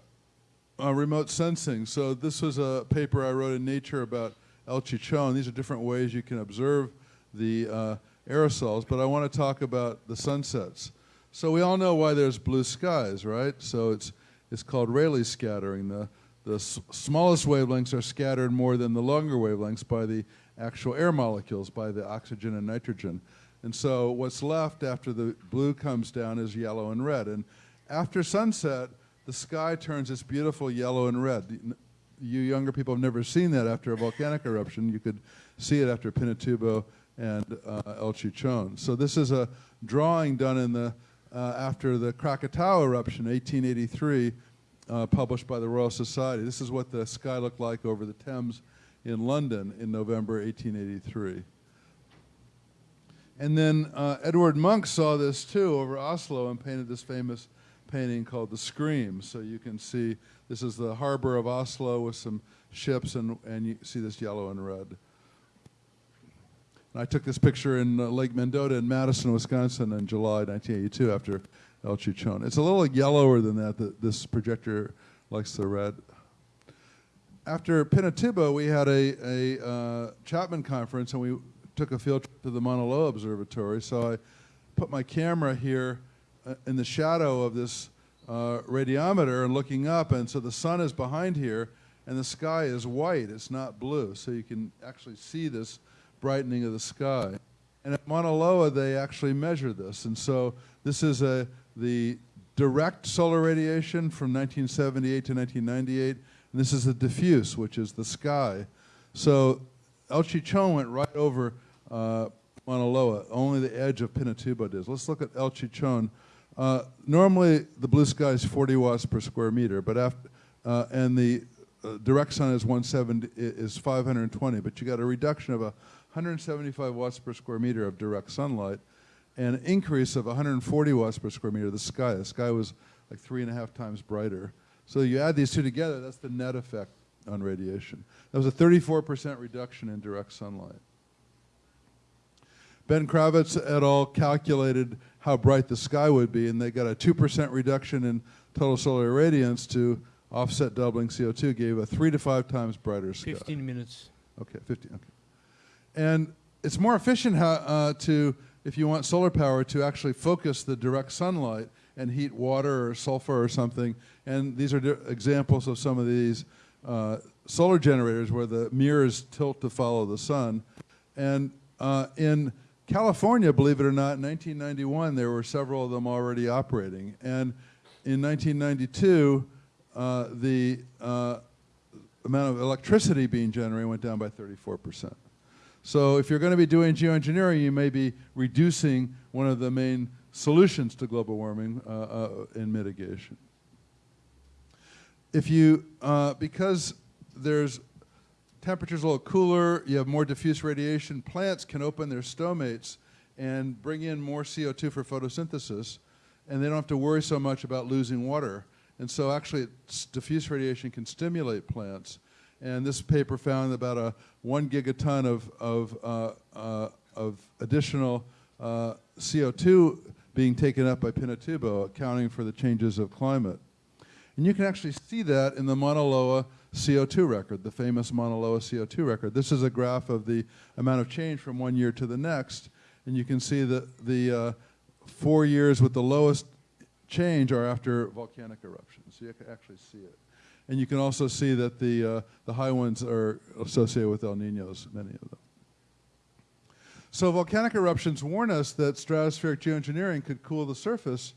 uh, remote sensing? So this was a paper I wrote in Nature about El Chichon. These are different ways you can observe the uh, aerosols, but I want to talk about the sunsets. So we all know why there's blue skies, right? So it's, it's called Rayleigh scattering. The, the smallest wavelengths are scattered more than the longer wavelengths by the actual air molecules, by the oxygen and nitrogen. And so what's left after the blue comes down is yellow and red. And after sunset, the sky turns this beautiful yellow and red. You younger people have never seen that after a volcanic eruption. You could see it after Pinatubo and uh, El Chichon. So this is a drawing done in the, uh, after the Krakatoa eruption, 1883, uh, published by the Royal Society. This is what the sky looked like over the Thames in London in November 1883. And then uh, Edward Munch saw this too over Oslo and painted this famous painting called The Scream. So you can see this is the harbor of Oslo with some ships and, and you see this yellow and red. And I took this picture in uh, Lake Mendota in Madison, Wisconsin in July 1982 after El Chichon. It's a little yellower than that, that this projector likes the red. After Pinatubo, we had a, a uh, Chapman conference and we took a field trip to the Mauna Loa Observatory. So I put my camera here uh, in the shadow of this uh, radiometer and looking up, and so the sun is behind here, and the sky is white, it's not blue. So you can actually see this brightening of the sky. And at Mauna Loa, they actually measure this. And so this is a, the direct solar radiation from 1978 to 1998, and this is the diffuse, which is the sky. So El Chichon went right over uh, Mauna Loa. Only the edge of Pinatubo does. Let's look at El Chichon. Uh, normally, the blue sky is 40 watts per square meter, but after, uh, and the uh, direct sun is 170 is 520, but you got a reduction of a 175 watts per square meter of direct sunlight, and an increase of 140 watts per square meter of the sky. The sky was like three and a half times brighter. So you add these two together, that's the net effect on radiation. That was a 34% reduction in direct sunlight. Ben Kravitz et al. calculated how bright the sky would be, and they got a 2% reduction in total solar irradiance to offset doubling CO2, gave a three to five times brighter sky. 15 minutes. Okay, 15, okay. And it's more efficient how, uh, to, if you want solar power, to actually focus the direct sunlight and heat water or sulfur or something. And these are examples of some of these uh, solar generators where the mirrors tilt to follow the sun. And uh, in California, believe it or not, in 1991, there were several of them already operating. And in 1992, uh, the uh, amount of electricity being generated went down by 34%. So if you're going to be doing geoengineering, you may be reducing one of the main solutions to global warming uh, uh, in mitigation. If you, uh, because there's temperature's a little cooler, you have more diffuse radiation, plants can open their stomates and bring in more CO2 for photosynthesis, and they don't have to worry so much about losing water. And so actually, diffuse radiation can stimulate plants. And this paper found about a one gigaton of, of, uh, uh, of additional uh, CO2 being taken up by Pinatubo, accounting for the changes of climate. And you can actually see that in the Mauna Loa CO2 record, the famous Mauna Loa CO2 record. This is a graph of the amount of change from one year to the next. And you can see that the uh, four years with the lowest change are after volcanic eruptions. So you can actually see it. And you can also see that the, uh, the high ones are associated with El Ninos, many of them. So volcanic eruptions warn us that stratospheric geoengineering could cool the surface.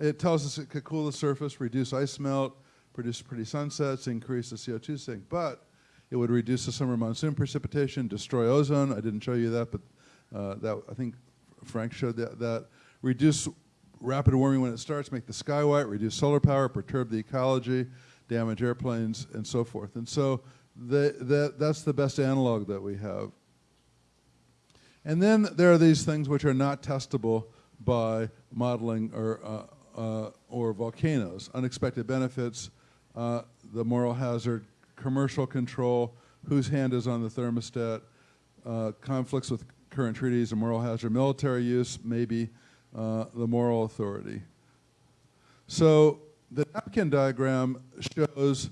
It tells us it could cool the surface, reduce ice melt, produce pretty sunsets, increase the CO2 sink. But it would reduce the summer monsoon precipitation, destroy ozone. I didn't show you that, but uh, that I think Frank showed that. that. Reduce rapid warming when it starts, make the sky white, reduce solar power, perturb the ecology, damage airplanes, and so forth. And so the, the, that's the best analog that we have. And then there are these things which are not testable by modeling or, uh, uh, or volcanoes. Unexpected benefits, uh, the moral hazard, commercial control, whose hand is on the thermostat, uh, conflicts with current treaties, a moral hazard, military use, maybe uh, the moral authority. So the napkin diagram shows,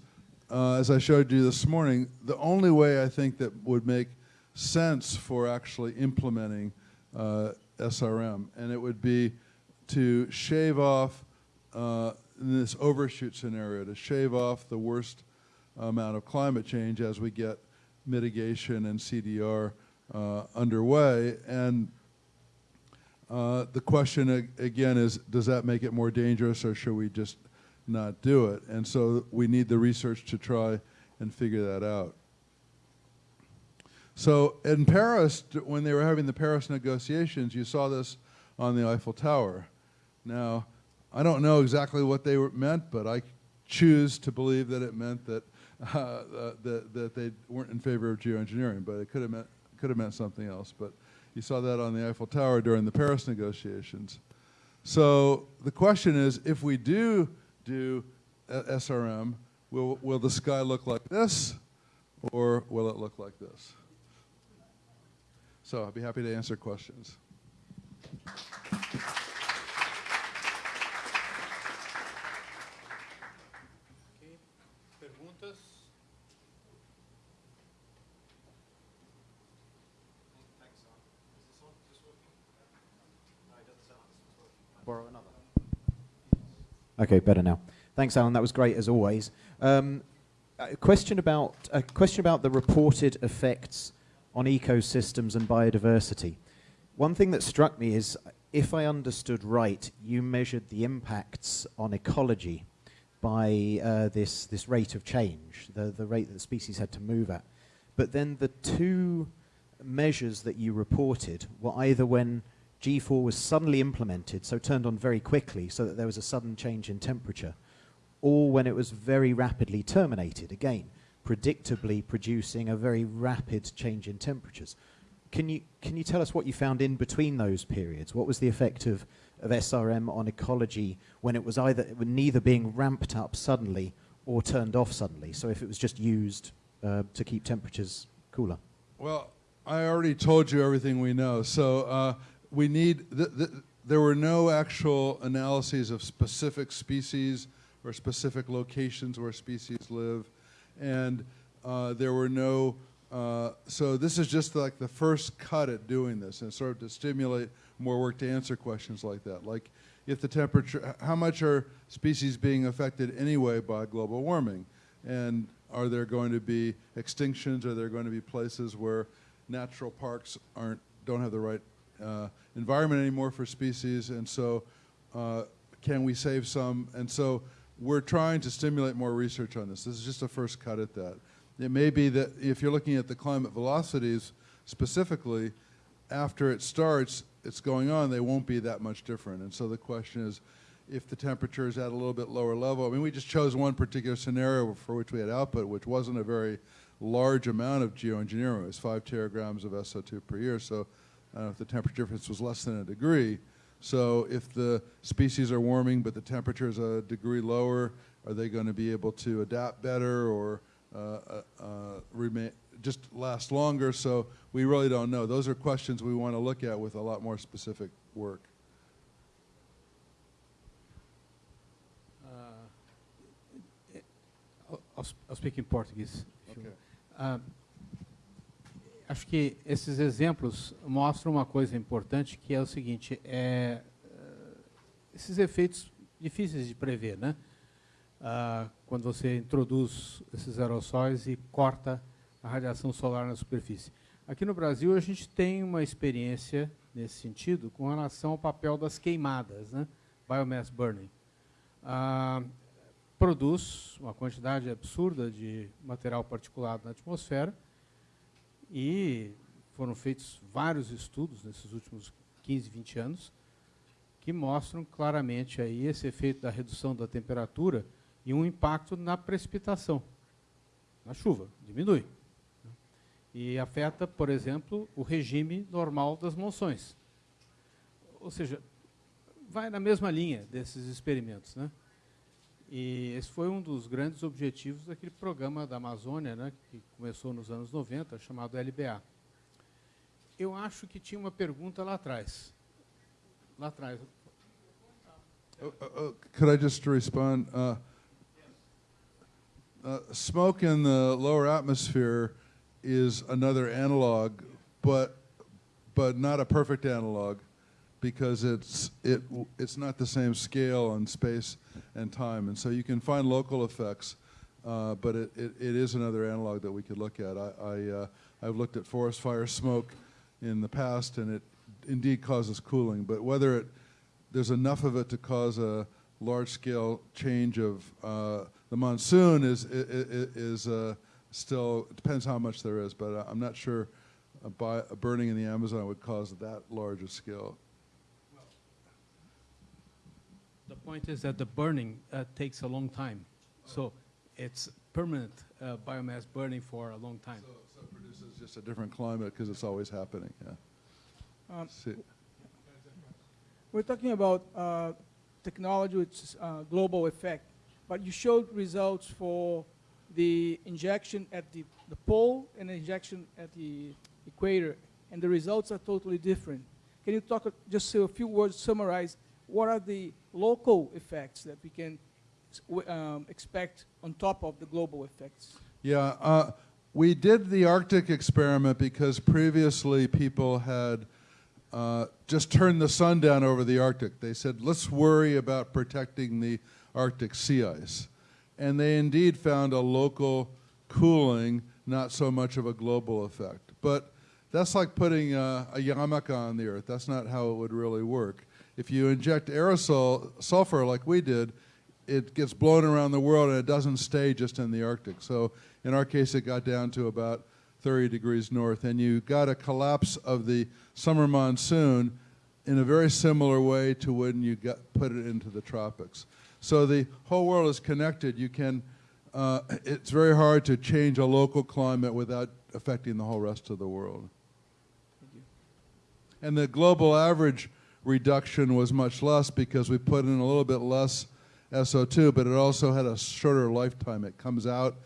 uh, as I showed you this morning, the only way I think that would make sense for actually implementing uh, SRM, and it would be to shave off, uh, this overshoot scenario, to shave off the worst amount of climate change as we get mitigation and CDR uh, underway. And uh, the question ag- again is, does that make it more dangerous or should we just not do it? And so we need the research to try and figure that out. So in Paris, when they were having the Paris negotiations, you saw this on the Eiffel Tower. Now, I don't know exactly what they meant, but I choose to believe that it meant that uh, uh, that, that they weren't in favor of geoengineering, but it could have meant could have meant something else. But you saw that on the Eiffel Tower during the Paris negotiations. So the question is, if we do do SRM, will will the sky look like this, or will it look like this? So I'd be happy to answer questions. Okay, better now. Thanks, Alan. That was great as always. Um, a question about a question about the reported effects on ecosystems and biodiversity. One thing that struck me is, if I understood right, you measured the impacts on ecology by uh, this, this rate of change, the, the rate that species had to move at. But then the two measures that you reported were either when G4 was suddenly implemented, so turned on very quickly, so that there was a sudden change in temperature, or when it was very rapidly terminated, again, predictably producing a very rapid change in temperatures. Can you, can you tell us what you found in between those periods? What was the effect of, of SRM on ecology when it was either neither being ramped up suddenly or turned off suddenly? So if it was just used uh, to keep temperatures cooler? Well, I already told you everything we know. So uh, we need, th th there were no actual analyses of specific species or specific locations where species live. And uh, there were no, uh, so this is just like the first cut at doing this and sort of to stimulate more work to answer questions like that. Like if the temperature, how much are species being affected anyway by global warming? And are there going to be extinctions? Are there going to be places where natural parks aren't, don't have the right uh, environment anymore for species? And so uh, can we save some? And so we're trying to stimulate more research on this. This is just a first cut at that. It may be that if you're looking at the climate velocities specifically, after it starts, it's going on, they won't be that much different. And so the question is, if the temperature is at a little bit lower level, I mean, we just chose one particular scenario for which we had output, which wasn't a very large amount of geoengineering. It was five teragrams of SO2 per year. So I if the temperature difference was less than a degree. So if the species are warming but the temperature is a degree lower, are they going to be able to adapt better or uh, uh, uh, remain, just last longer? So we really don't know. Those are questions we want to look at with a lot more specific work. I'll, I'll speak in Portuguese. Okay. Acho que esses exemplos mostram uma coisa importante, que é o seguinte, é, eh, esses efeitos difíceis de prever, né? Ah, quando você introduz esses aerossóis e corta a radiação solar na superfície. Aqui no Brasil, a gente tem uma experiência nesse sentido com relação ao papel das queimadas, né? biomass burning. Ah, produz uma quantidade absurda de material particulado na atmosfera e foram feitos vários estudos nesses últimos 15, 20 anos que mostram claramente aí esse efeito da redução da temperatura e um impacto na precipitação, na chuva, diminui. E afeta, por exemplo, o regime normal das monções. Ou seja, vai na mesma linha desses experimentos. Né? E esse foi um dos grandes objetivos daquele programa da Amazônia, né, que começou nos anos 90, chamado LBA. Eu acho que tinha uma pergunta lá atrás. Lá atrás. Uh, uh, could I just respond? Uh, uh, smoke in the lower atmosphere is another analog, but but not a perfect analog. Because it's, it, it's not the same scale on space and time. And so you can find local effects, uh, but it, it, it is another analog that we could look at. I, I, uh, I've looked at forest fire smoke in the past, and it indeed causes cooling. But whether it, there's enough of it to cause a large-scale change of uh, the monsoon is, is, is uh, still, depends how much there is, but I'm not sure a, a burning in the Amazon would cause that large a scale. The point is that the burning uh, takes a long time. So it's permanent uh, biomass burning for a long time. So, so it produces just a different climate because it's always happening, yeah. Um, We're talking about uh, technology which uh, global effect, but you showed results for the injection at the, the pole and the injection at the equator, and the results are totally different. Can you talk, uh, just say a few words, summarize, what are the local effects that we can um, expect on top of the global effects? Yeah, uh, we did the Arctic experiment because previously people had uh, just turned the sun down over the Arctic. They said, let's worry about protecting the Arctic sea ice. And they indeed found a local cooling, not so much of a global effect. But that's like putting uh, a yarmulke on the earth. That's not how it would really work. If you inject aerosol sulfur like we did, it gets blown around the world and it doesn't stay just in the Arctic. So in our case, it got down to about 30 degrees north, and you got a collapse of the summer monsoon in a very similar way to when you got, put it into the tropics. So the whole world is connected. You can, uh, it's very hard to change a local climate without affecting the whole rest of the world. And the global average reduction was much less because we put in a little bit less SO2, but it also had a shorter lifetime. It comes out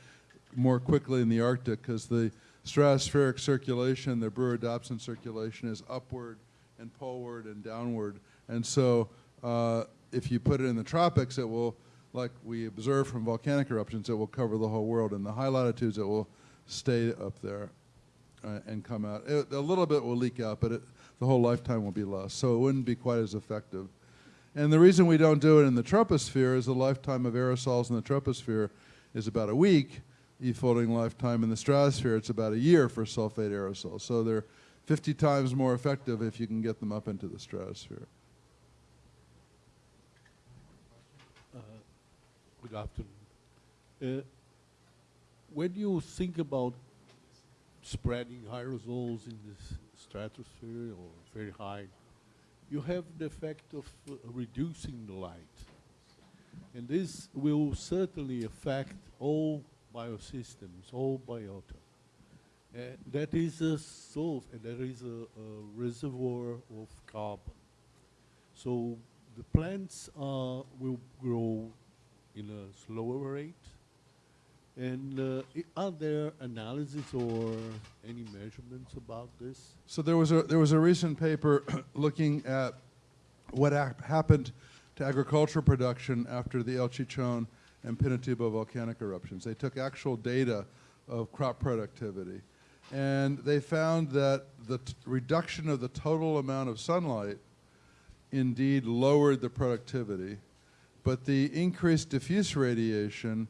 more quickly in the Arctic because the stratospheric circulation, the Brewer-Dobson circulation is upward and poleward and downward. And so uh, if you put it in the tropics, it will, like we observe from volcanic eruptions, it will cover the whole world. In the high latitudes, it will stay up there uh, and come out. It, a little bit will leak out, but it, the whole lifetime will be lost. So it wouldn't be quite as effective. And the reason we don't do it in the troposphere is the lifetime of aerosols in the troposphere is about a week. E-folding lifetime in the stratosphere, it's about a year for sulfate aerosols. So they're 50 times more effective if you can get them up into the stratosphere. Good afternoon. Uh, when you think about spreading aerosols in the stratosphere or very high, you have the effect of uh, reducing the light. And this will certainly affect all biosystems, all biota. Uh, that is a source, and there is a, a, reservoir of carbon. So the plants will grow in a slower rate. And uh, are there analyses or any measurements about this? So there was a there was a recent paper looking at what happened to agricultural production after the El Chichon and Pinatubo volcanic eruptions. They took actual data of crop productivity, and they found that the reduction of the total amount of sunlight indeed lowered the productivity, but the increased diffuse radiation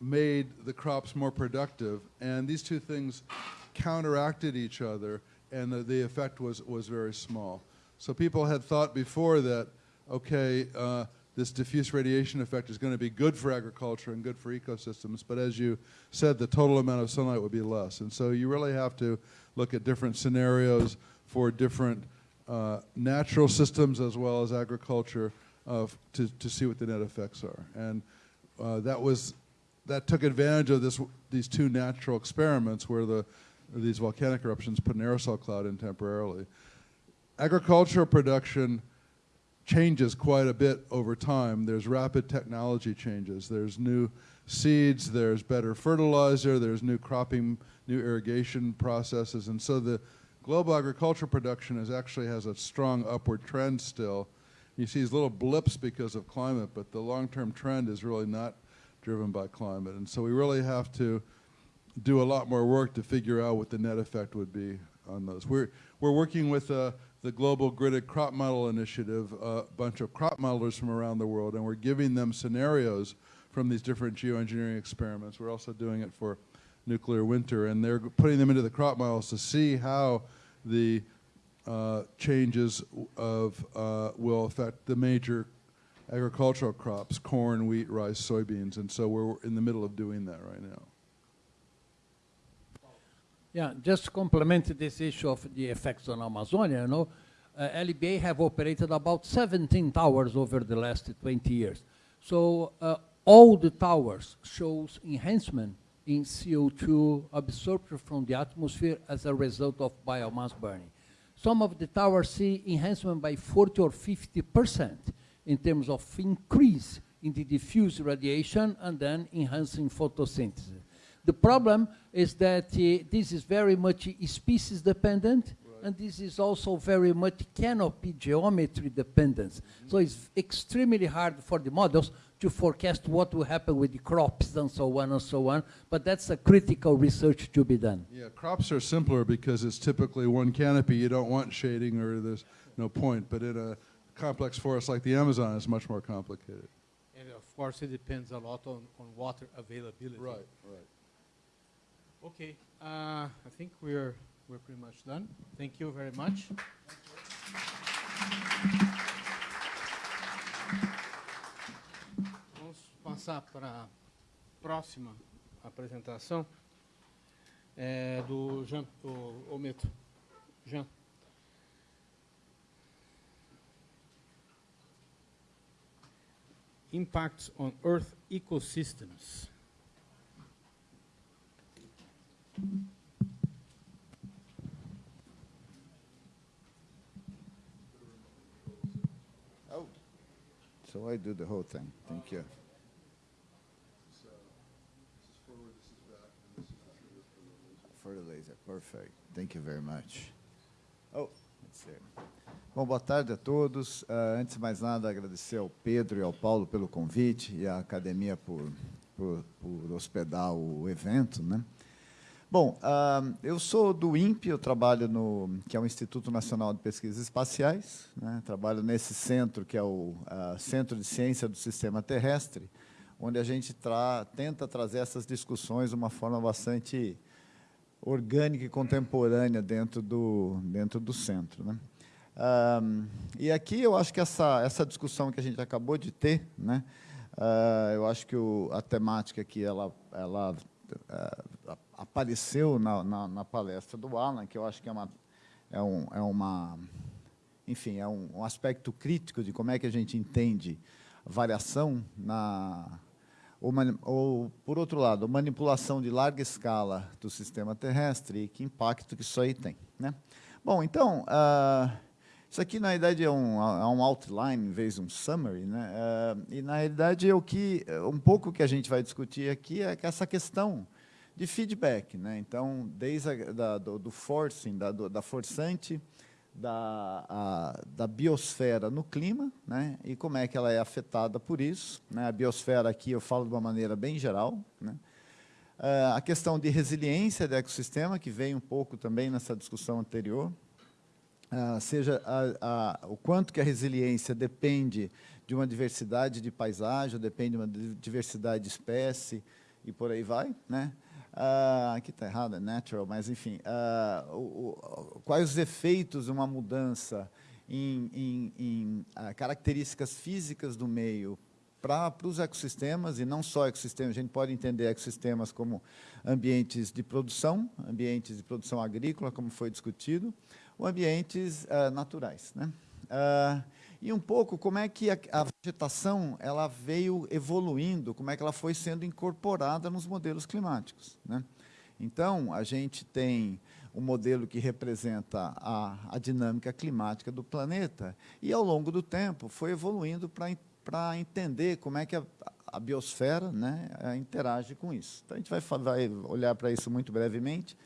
made the crops more productive, and these two things counteracted each other, and the, the effect was, was very small. So people had thought before that, okay, uh, this diffuse radiation effect is going to be good for agriculture and good for ecosystems, but as you said, the total amount of sunlight would be less. And so you really have to look at different scenarios for different uh, natural systems as well as agriculture to, to see what the net effects are. And uh, that was that took advantage of this these two natural experiments where the these volcanic eruptions put an aerosol cloud in temporarily. Agricultural production changes quite a bit over time. There's rapid technology changes. There's new seeds, there's better fertilizer, there's new cropping, new irrigation processes, and so the global agricultural production is actually has a strong upward trend still. You see these little blips because of climate, but the long-term trend is really not driven by climate. And so we really have to do a lot more work to figure out what the net effect would be on those. We're, we're working with uh, the Global Gridded Crop Model Initiative, a bunch of crop modelers from around the world, and we're giving them scenarios from these different geoengineering experiments. We're also doing it for nuclear winter, and they're putting them into the crop models to see how the uh, changes of uh, will affect the major agricultural crops, corn, wheat, rice, soybeans, and so we're in the middle of doing that right now. Yeah, just to complement this issue of the effects on Amazonia, you know, uh, LBA have operated about 17 towers over the last 20 years. So uh, all the towers shows enhancement in CO2 absorption from the atmosphere as a result of biomass burning. Some of the towers see enhancement by 40 or 50 percent in terms of increase in the diffuse radiation and then enhancing photosynthesis. The problem is that uh, this is very much species dependent right. and this is also very much canopy geometry dependent. Mm -hmm. So it's extremely hard for the models to forecast what will happen with the crops and so on and so on, but that's a critical research to be done. Yeah, crops are simpler because it's typically one canopy. You don't want shading or there's no point, but in a complex forest like the Amazon is much more complicated. And of course, it depends a lot on, on water availability. Right, right. Okay, uh, I think we're we're pretty much done. Thank you very much. Vamos passar para a próxima apresentação é, do Jean, o, o Meto. Jean. Impacts on Earth ecosystems. Oh, so I do the whole thing. Thank you. For the laser, perfect. Thank you very much. Oh, let's see. Bom, boa tarde a todos. Uh, antes de mais nada, agradecer ao Pedro e ao Paulo pelo convite e à academia por, por, por hospedar o evento, né? Bom, uh, eu sou do INPE, eu trabalho no que é o Instituto Nacional de Pesquisas Espaciais, né? trabalho nesse centro que é o uh, Centro de Ciência do Sistema Terrestre, onde a gente tra tenta trazer essas discussões de uma forma bastante orgânica e contemporânea dentro do dentro do centro, né? Uh, e aqui eu acho que essa essa discussão que a gente acabou de ter, né? eu acho que o, a temática aqui ela ela apareceu na, na, na, palestra do Alan, que eu acho que é uma, é, um, é uma enfim, é um, um, aspecto crítico de como é que a gente entende variação na ou, ou, por outro lado, manipulação de larga escala do sistema terrestre e que impacto que isso aí tem, né? Bom, então, uh, isso aqui na realidade é um, é um outline em vez de um summary, né? Uh, e na realidade é o que um pouco que a gente vai discutir aqui é essa questão de feedback. Né? Então, desde a, da, do, do, forcing, da, do, da forçante, da, a, da biosfera no clima, né? e como é que ela é afetada por isso. Né? A biosfera aqui eu falo de uma maneira bem geral. Né? Uh, a questão de resiliência do ecossistema, que veio um pouco também nessa discussão anterior, uh, seja a, a, o quanto que a resiliência depende de uma diversidade de paisagem, depende de uma diversidade de espécie, e por aí vai, né? Uh, aqui está errado, é natural, mas enfim, uh, o, o, quais os efeitos de uma mudança em, em, em uh, características físicas do meio para os ecossistemas, e não só ecossistemas, a gente pode entender ecossistemas como ambientes de produção, ambientes de produção agrícola, como foi discutido, ou ambientes naturais. Né? e um pouco como é que a, a, vegetação ela veio evoluindo, como é que ela foi sendo incorporada nos modelos climáticos. Né? Então, a gente tem um modelo que representa a, a dinâmica climática do planeta e, ao longo do tempo, foi evoluindo para entender como é que a, a biosfera né, interage com isso. Então, a gente vai, vai olhar para isso muito brevemente.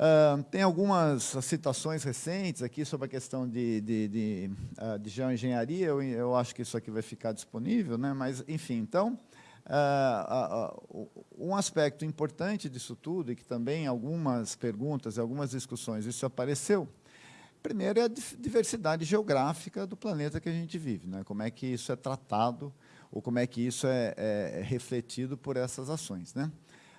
Uh, tem algumas citações recentes aqui sobre a questão de, de, de, uh, de geoengenharia, eu, eu, acho que isso aqui vai ficar disponível, né? mas, enfim, então, uh, um aspecto importante disso tudo, e que também algumas perguntas, algumas discussões, isso apareceu, primeiro é a diversidade geográfica do planeta que a gente vive, né? como é que isso é tratado, ou como é que isso é, é, é refletido por essas ações. Né?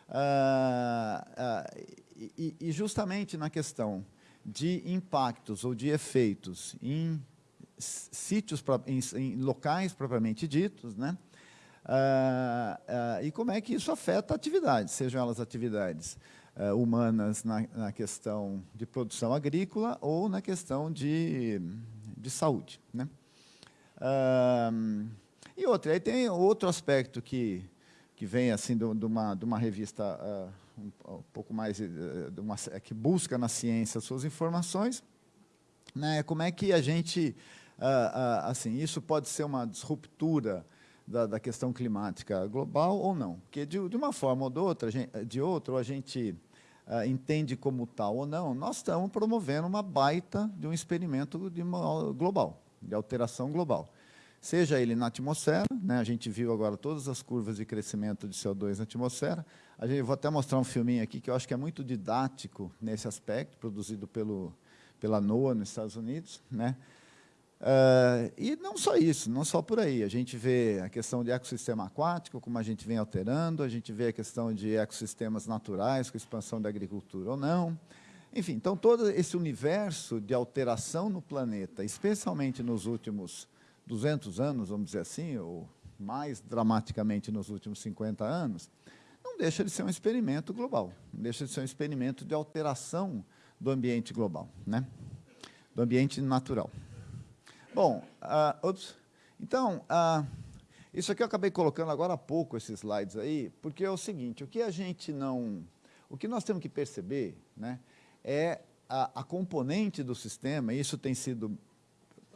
Uh, e, e, justamente na questão de impactos ou de efeitos em sítios, em, locais propriamente ditos, né? Ah, ah, e como é que isso afeta atividades, sejam elas atividades ah, humanas na, na, questão de produção agrícola ou na questão de, de saúde. Né? e outra, aí tem outro aspecto que, que vem assim de, de, uma, de uma revista um, pouco mais eh, uma, é que busca na ciência suas informações, né? Como é que a gente, ah, ah, assim, isso pode ser uma disruptura da, da, questão climática global ou não? Porque de, de uma forma ou de outra, de outra, a gente ah, entende como tal ou não. Nós estamos promovendo uma baita de um experimento de uma, global, de alteração global seja ele na atmosfera, né? a gente viu agora todas as curvas de crescimento de CO2 na atmosfera, a gente, vou até mostrar um filminho aqui que eu acho que é muito didático nesse aspecto, produzido pelo, pela NOAA nos Estados Unidos. Né? Uh, e não só isso, não só por aí. A gente vê a questão de ecossistema aquático, como a gente vem alterando, a gente vê a questão de ecossistemas naturais, com expansão da agricultura ou não, Enfim, então todo esse universo de alteração no planeta, especialmente nos últimos 200 anos, vamos dizer assim, ou mais dramaticamente nos últimos 50 anos, deixa de ser um experimento global, deixa de ser um experimento de alteração do ambiente global, né? do ambiente natural. Bom, uh, então, uh, isso aqui eu acabei colocando agora há pouco, esses slides aí, porque é o seguinte, o que a gente não... O que nós temos que perceber né, é a, a componente do sistema, e isso tem sido,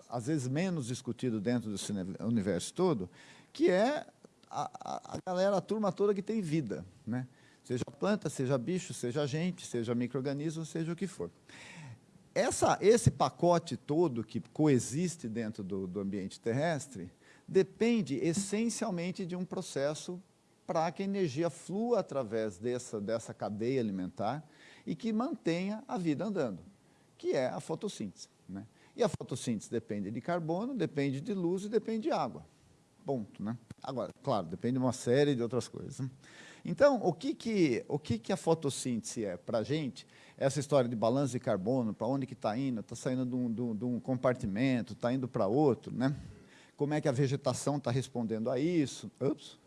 às vezes, menos discutido dentro desse universo todo, que é a, a, galera, a turma toda que tem vida, né? Seja planta, seja bicho, seja gente, seja microorganismo, seja o que for. Essa, esse pacote todo que coexiste dentro do, do ambiente terrestre depende essencialmente de um processo para que a energia flua através dessa, dessa cadeia alimentar e que mantenha a vida andando, que é a fotossíntese. Né? E a fotossíntese depende de carbono, depende de luz e depende de água. Ponto. Né? Agora, claro, depende de uma série de outras coisas. Né? Então, o que, que, o que, que a fotossíntese é para a gente? Essa história de balanço de carbono, para onde que está indo? Está saindo de um, de, um, de um, compartimento, está indo para outro, né? Como é que a vegetação está respondendo a isso? Ups.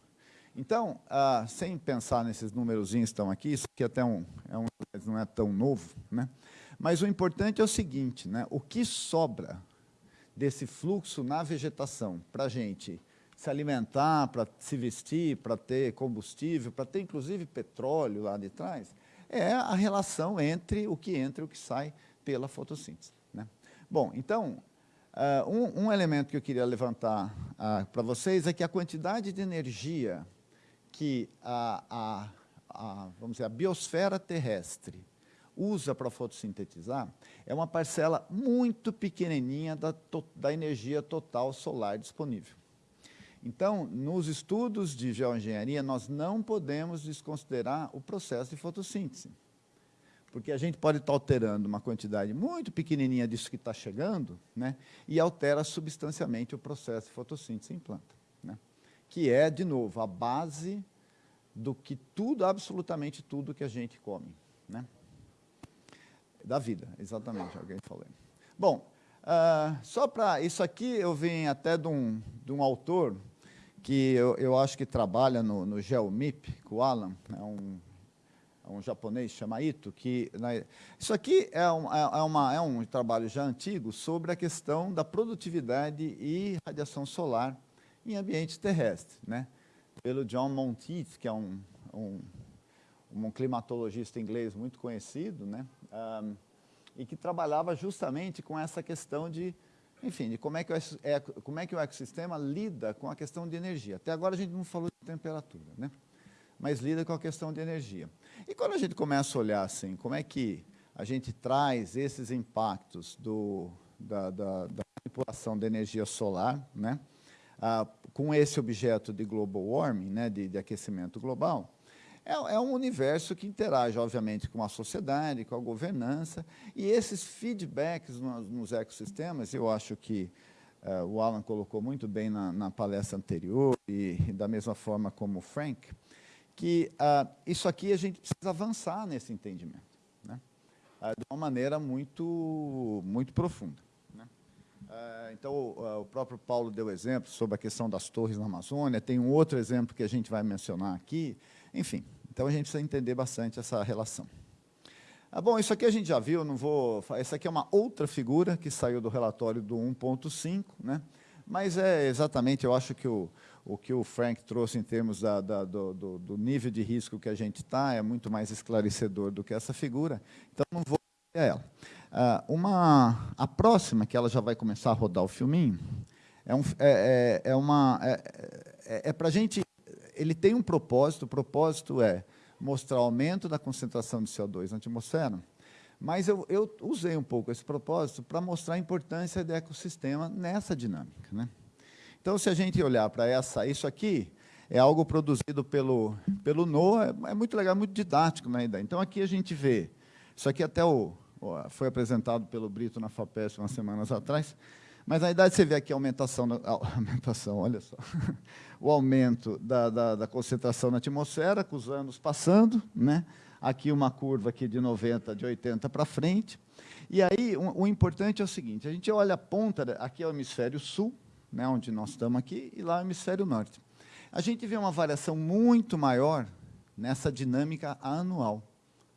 Então, ah, sem pensar nesses númerozinhos que estão aqui, isso aqui até um, é um, não é tão novo, né? mas o importante é o seguinte, né? o que sobra desse fluxo na vegetação para a gente se alimentar, para se vestir, para ter combustível, para ter inclusive petróleo lá de trás, é a relação entre o que entra e o que sai pela fotossíntese. Né? Bom, então, uh, um, um, elemento que eu queria levantar uh, para vocês é que a quantidade de energia que a, a, a, vamos dizer, a biosfera terrestre usa para fotossintetizar é uma parcela muito pequenininha da, da energia total solar disponível. Então, nos estudos de geoengenharia, nós não podemos desconsiderar o processo de fotossíntese. Porque a gente pode estar alterando uma quantidade muito pequenininha disso que está chegando, né, e altera substancialmente o processo de fotossíntese em planta. Né, que é, de novo, a base do que tudo, absolutamente tudo que a gente come. Né, da vida, exatamente, alguém falou. Bom, Uh, só para isso aqui, eu vim até de um, de um autor que eu, eu acho que trabalha no, no GeoMIP, com o Alan, é um, é um japonês, chama Ito, que... Né, isso aqui é um, é, é, uma, é um trabalho já antigo sobre a questão da produtividade e radiação solar em ambiente terrestre, né? pelo John Monteith, que é um, um, um climatologista inglês muito conhecido, né? Um, e que trabalhava justamente com essa questão de, enfim, de como é, que o, é, como é que o ecossistema lida com a questão de energia. Até agora a gente não falou de temperatura, né? mas lida com a questão de energia. E quando a gente começa a olhar assim, como é que a gente traz esses impactos do, da, da, da manipulação da energia solar, né? Ah, com esse objeto de global warming, né, de, de aquecimento global, é, é, um universo que interage, obviamente, com a sociedade, com a governança, e esses feedbacks nos, nos ecossistemas, eu acho que uh, o Alan colocou muito bem na, na palestra anterior, e, da mesma forma como o Frank, que uh, isso aqui a gente precisa avançar nesse entendimento, né? uh, de uma maneira muito, muito profunda. Né? então, o, o próprio Paulo deu exemplo sobre a questão das torres na Amazônia, tem um outro exemplo que a gente vai mencionar aqui, enfim, então a gente precisa entender bastante essa relação. Ah, bom, isso aqui a gente já viu, não vou. Essa aqui é uma outra figura que saiu do relatório do 1.5, né? mas é exatamente, eu acho que o, o que o Frank trouxe em termos da, da, do, do, do, nível de risco que a gente está é muito mais esclarecedor do que essa figura, então não vou a ela. Ah, uma, a próxima, que ela já vai começar a rodar o filminho, é, um, é, é, é uma, é, é, é para a gente ele tem um propósito, o propósito é mostrar o aumento da concentração de CO2 na atmosfera, mas eu, eu usei um pouco esse propósito para mostrar a importância do ecossistema nessa dinâmica. Né? Então, se a gente olhar para essa, isso aqui é algo produzido pelo, pelo NOAA, é, é muito legal, muito didático na ideia. Então, aqui a gente vê, isso aqui até o, foi apresentado pelo Brito na FAPESP umas semanas atrás, mas na idade você vê aqui a aumentação, a aumentação olha só, o aumento da, da, da, concentração na atmosfera, com os anos passando, né? aqui uma curva aqui de 90, de 80 para frente. E aí, o, importante é o seguinte, a gente olha a ponta, aqui é o hemisfério sul, né, onde nós estamos aqui, e lá é o hemisfério norte. A gente vê uma variação muito maior nessa dinâmica anual,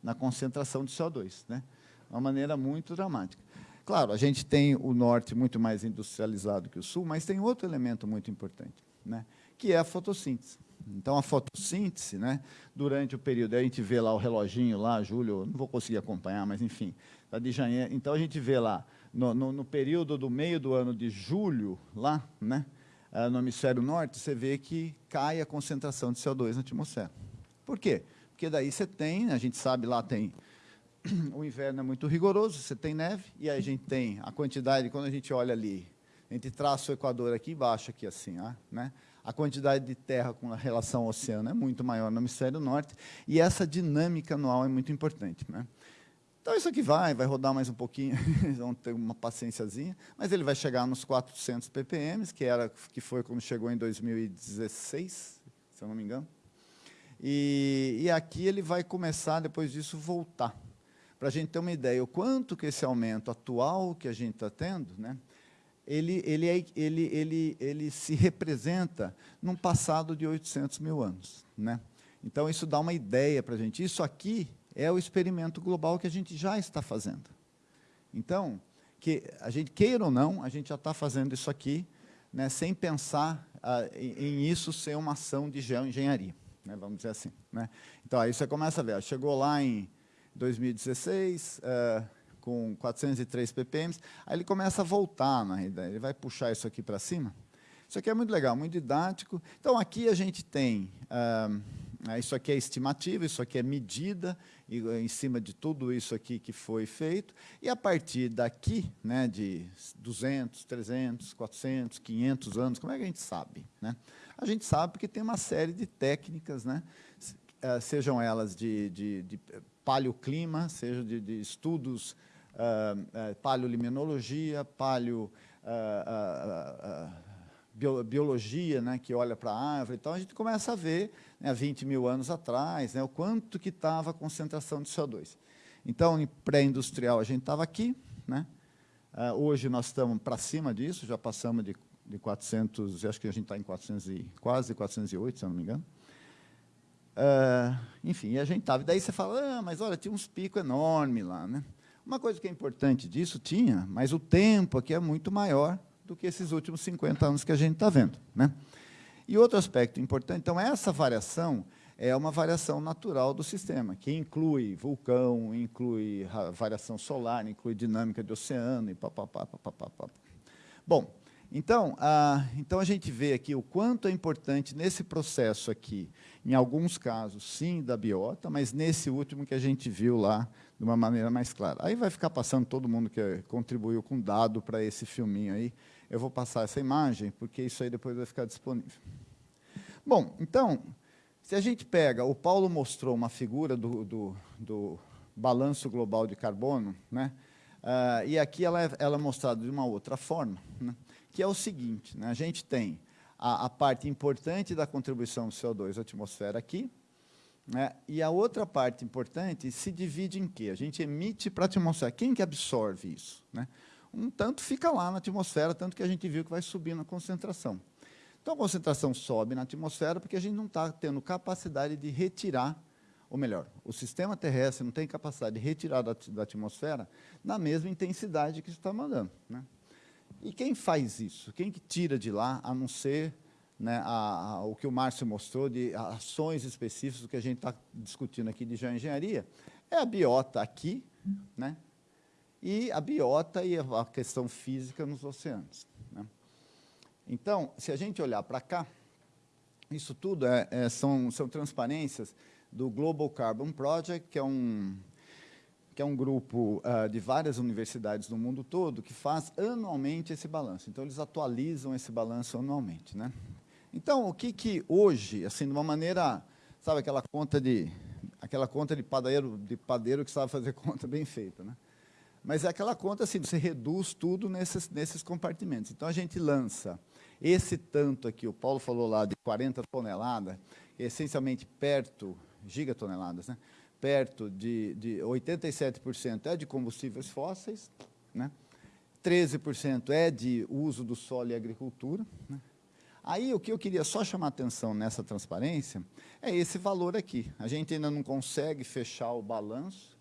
na concentração de CO2, né? uma maneira muito dramática. Claro, a gente tem o norte muito mais industrializado que o sul, mas tem outro elemento muito importante, né? que é a fotossíntese. Então, a fotossíntese, né, durante o período, a gente vê lá o reloginho lá, julho, não vou conseguir acompanhar, mas enfim, tá de janeiro. Então, a gente vê lá, no, no, no período do meio do ano de julho, lá, né, ah, no hemisfério norte, você vê que cai a concentração de CO2 na atmosfera. Por quê? Porque daí você tem, a gente sabe lá tem o inverno é muito rigoroso, você tem neve, e aí a gente tem a quantidade, quando a gente olha ali, a gente traça o Equador aqui embaixo, aqui assim, né? a quantidade de terra com relação ao oceano é muito maior no hemisfério norte, e essa dinâmica anual é muito importante. Né? Então, isso aqui vai, vai rodar mais um pouquinho, vão ter uma paciênciazinha, mas ele vai chegar nos 400 ppm, que, era, que foi como chegou em 2016, se eu não me engano. E, e aqui ele vai começar, depois disso, voltar. Para a gente ter uma ideia, o quanto que esse aumento atual que a gente está tendo, né, ele, ele, é, ele, ele, ele se representa num passado de 800 mil anos. Né? Então, isso dá uma ideia para a gente. Isso aqui é o experimento global que a gente já está fazendo. Então, que a gente queira ou não, a gente já está fazendo isso aqui, né, sem pensar ah, em, isso ser uma ação de geoengenharia, né, vamos dizer assim. Né? Então, aí você começa a ver, chegou lá em 2016, uh, com 403 ppm, aí ele começa a voltar, na realidade, ele vai puxar isso aqui para cima. Isso aqui é muito legal, muito didático. Então, aqui a gente tem, uh, isso aqui é estimativa, isso aqui é medida, e, em cima de tudo isso aqui que foi feito, e a partir daqui, né, de 200, 300, 400, 500 anos, como é que a gente sabe? Né? A gente sabe porque tem uma série de técnicas, né, eh, sejam elas de, de, de paleoclima, seja de, de estudos, uh, uh, paleoliminologia, paleo, uh, bio, biologia, né, que olha para a árvore. Então, a gente começa a ver, né, há 20 mil anos atrás, né, o quanto que estava a concentração de CO2. Então, em pré-industrial, a gente estava aqui. Né, hoje, nós estamos para cima disso, já passamos de, de 400, acho que a gente está em 400 e, quase 408, se eu não me engano. Uh, enfim, e a gente estava. Daí você fala, ah, mas olha, tinha uns picos enormes lá. Né? Uma coisa que é importante disso, tinha, mas o tempo aqui é muito maior do que esses últimos 50 anos que a gente está vendo. Né? E outro aspecto importante, então, essa variação é uma variação natural do sistema, que inclui vulcão, inclui variação solar, inclui dinâmica de oceano e papapá. Bom, então, a, então a gente vê aqui o quanto é importante nesse processo aqui, em alguns casos, sim, da biota, mas nesse último que a gente viu lá de uma maneira mais clara. Aí vai ficar passando todo mundo que contribuiu com dado para esse filminho aí. Eu vou passar essa imagem, porque isso aí depois vai ficar disponível. Bom, então, se a gente pega, o Paulo mostrou uma figura do, do, do balanço global de carbono, né? Uh, e aqui ela é, ela é mostrada de uma outra forma. Né? Que é o seguinte, né? a gente tem a, a, parte importante da contribuição do CO2 à atmosfera aqui, né? e a outra parte importante se divide em quê? A gente emite para a atmosfera. Quem que absorve isso? Né? Um tanto fica lá na atmosfera, tanto que a gente viu que vai subindo a concentração. Então, a concentração sobe na atmosfera porque a gente não está tendo capacidade de retirar, ou melhor, o sistema terrestre não tem capacidade de retirar da, da atmosfera na mesma intensidade que está mandando. Né? E quem faz isso? Quem que tira de lá, a não ser né, a, a, o que o Márcio mostrou de ações específicas, que a gente está discutindo aqui de geoengenharia? É a biota aqui, né, e a biota e a questão física nos oceanos. Né. Então, se a gente olhar para cá, isso tudo é, é, são, são transparências do Global Carbon Project, que é um, que é um grupo uh, de várias universidades no mundo todo, que faz anualmente esse balanço. Então, eles atualizam esse balanço anualmente. Né? Então, o que, que hoje, assim, de uma maneira, sabe, aquela conta de, aquela conta de padeiro, de padeiro que sabe fazer conta bem feita, né? Mas é aquela conta assim, você reduz tudo nesses, nesses compartimentos. Então, a gente lança esse tanto aqui, o Paulo falou lá de 40 toneladas, essencialmente perto, gigatoneladas, né? Perto de, de 87% é de combustíveis fósseis, né? 13% é de uso do solo e agricultura. Né? Aí, o que eu queria só chamar atenção nessa transparência é esse valor aqui. A gente ainda não consegue fechar o balanço,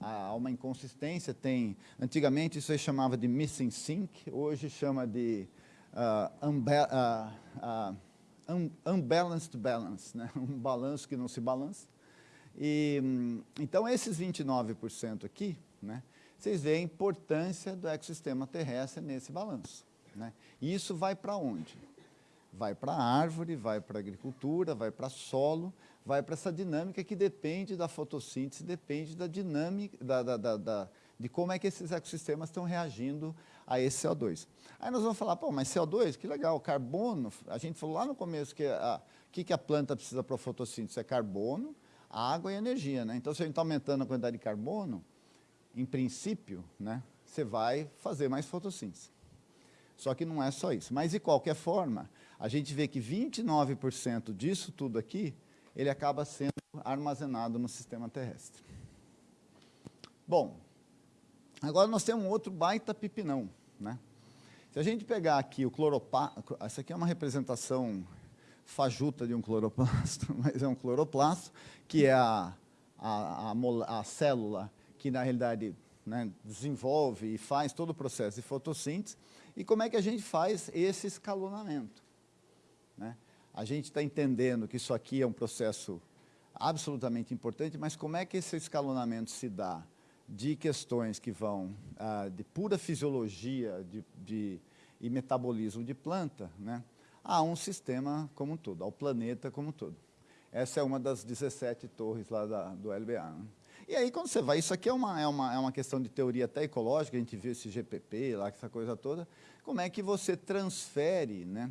há uma inconsistência, tem... Antigamente, isso aí chamava de missing sync, hoje chama de uh, uh, uh, un unbalanced balance, né? um balanço que não se balança. E, então, esses 29% aqui, né? vocês veem a importância do ecossistema terrestre nesse balanço. Né? E isso vai para onde? Vai para a árvore, vai para a agricultura, vai para solo, vai para essa dinâmica que depende da fotossíntese, depende da dinâmica, da, da, da, da, de como é que esses ecossistemas estão reagindo a esse CO2. Aí nós vamos falar, pô, mas CO2, que legal, carbono, a gente falou lá no começo que o que, que a planta precisa para a fotossíntese? É carbono, água e energia. Né? Então, se a gente está aumentando a quantidade de carbono, em princípio, né, você vai fazer mais fotossíntese. Só que não é só isso. Mas, de qualquer forma, a gente vê que 29% disso tudo aqui, ele acaba sendo armazenado no sistema terrestre. Bom, agora nós temos um outro baita pipinão. Né? Se a gente pegar aqui o cloroplasto, essa aqui é uma representação fajuta de um cloroplasto, mas é um cloroplasto, que é a, a, a, a célula que, na realidade, né, desenvolve e faz todo o processo de fotossíntese. E como é que a gente faz esse escalonamento? Né? A gente está entendendo que isso aqui é um processo absolutamente importante, mas como é que esse escalonamento se dá de questões que vão ah, de pura fisiologia de, de, e metabolismo de planta né, a um sistema como um todo, ao planeta como um todo. Essa é uma das 17 torres lá da, do LBA. Né? E aí, quando você vai, isso aqui é uma, é, uma, é uma questão de teoria até ecológica, a gente viu esse GPP lá, essa coisa toda, como é que você transfere né,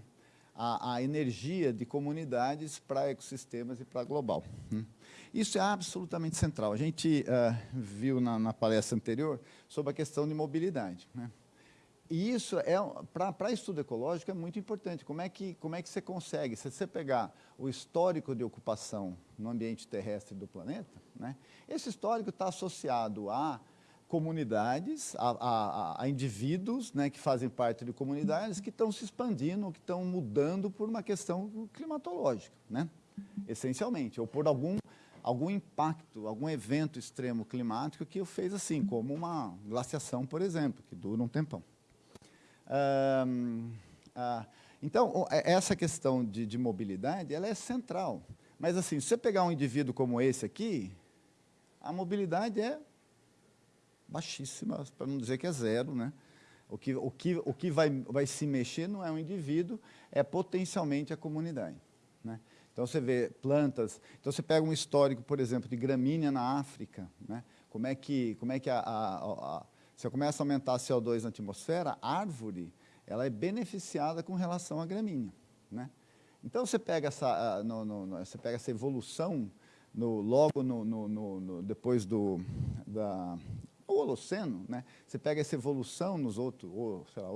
a, a energia de comunidades para ecossistemas e para global. Né? Isso é absolutamente central. A gente uh, viu na, na, palestra anterior sobre a questão de mobilidade. Né? E isso, é, para estudo ecológico, é muito importante. Como é, que, como é que você consegue? Se você pegar o histórico de ocupação no ambiente terrestre do planeta, né, esse histórico está associado a comunidades, a, a, a indivíduos né, que fazem parte de comunidades que estão se expandindo, que estão mudando por uma questão climatológica, né, essencialmente, ou por algum, algum impacto, algum evento extremo climático que o fez assim, como uma glaciação, por exemplo, que dura um tempão. Ah, então, é, essa questão de, de, mobilidade, ela é central. Mas, assim, se você pegar um indivíduo como esse aqui, a mobilidade é baixíssima, para não dizer que é zero. Né? O que, o que, o que vai, vai se mexer não é um indivíduo, é potencialmente a comunidade. Né? Então, você vê plantas... Então, você pega um histórico, por exemplo, de gramínea na África. Né? Como é que, como é que a, a, a você começa a aumentar CO2 na atmosfera, a árvore ela é beneficiada com relação à gramínea. Né? Então, você pega essa, no, no, você pega essa evolução no, logo no, depois do da, Holoceno, né? você pega essa evolução nos outros, ou, sei lá,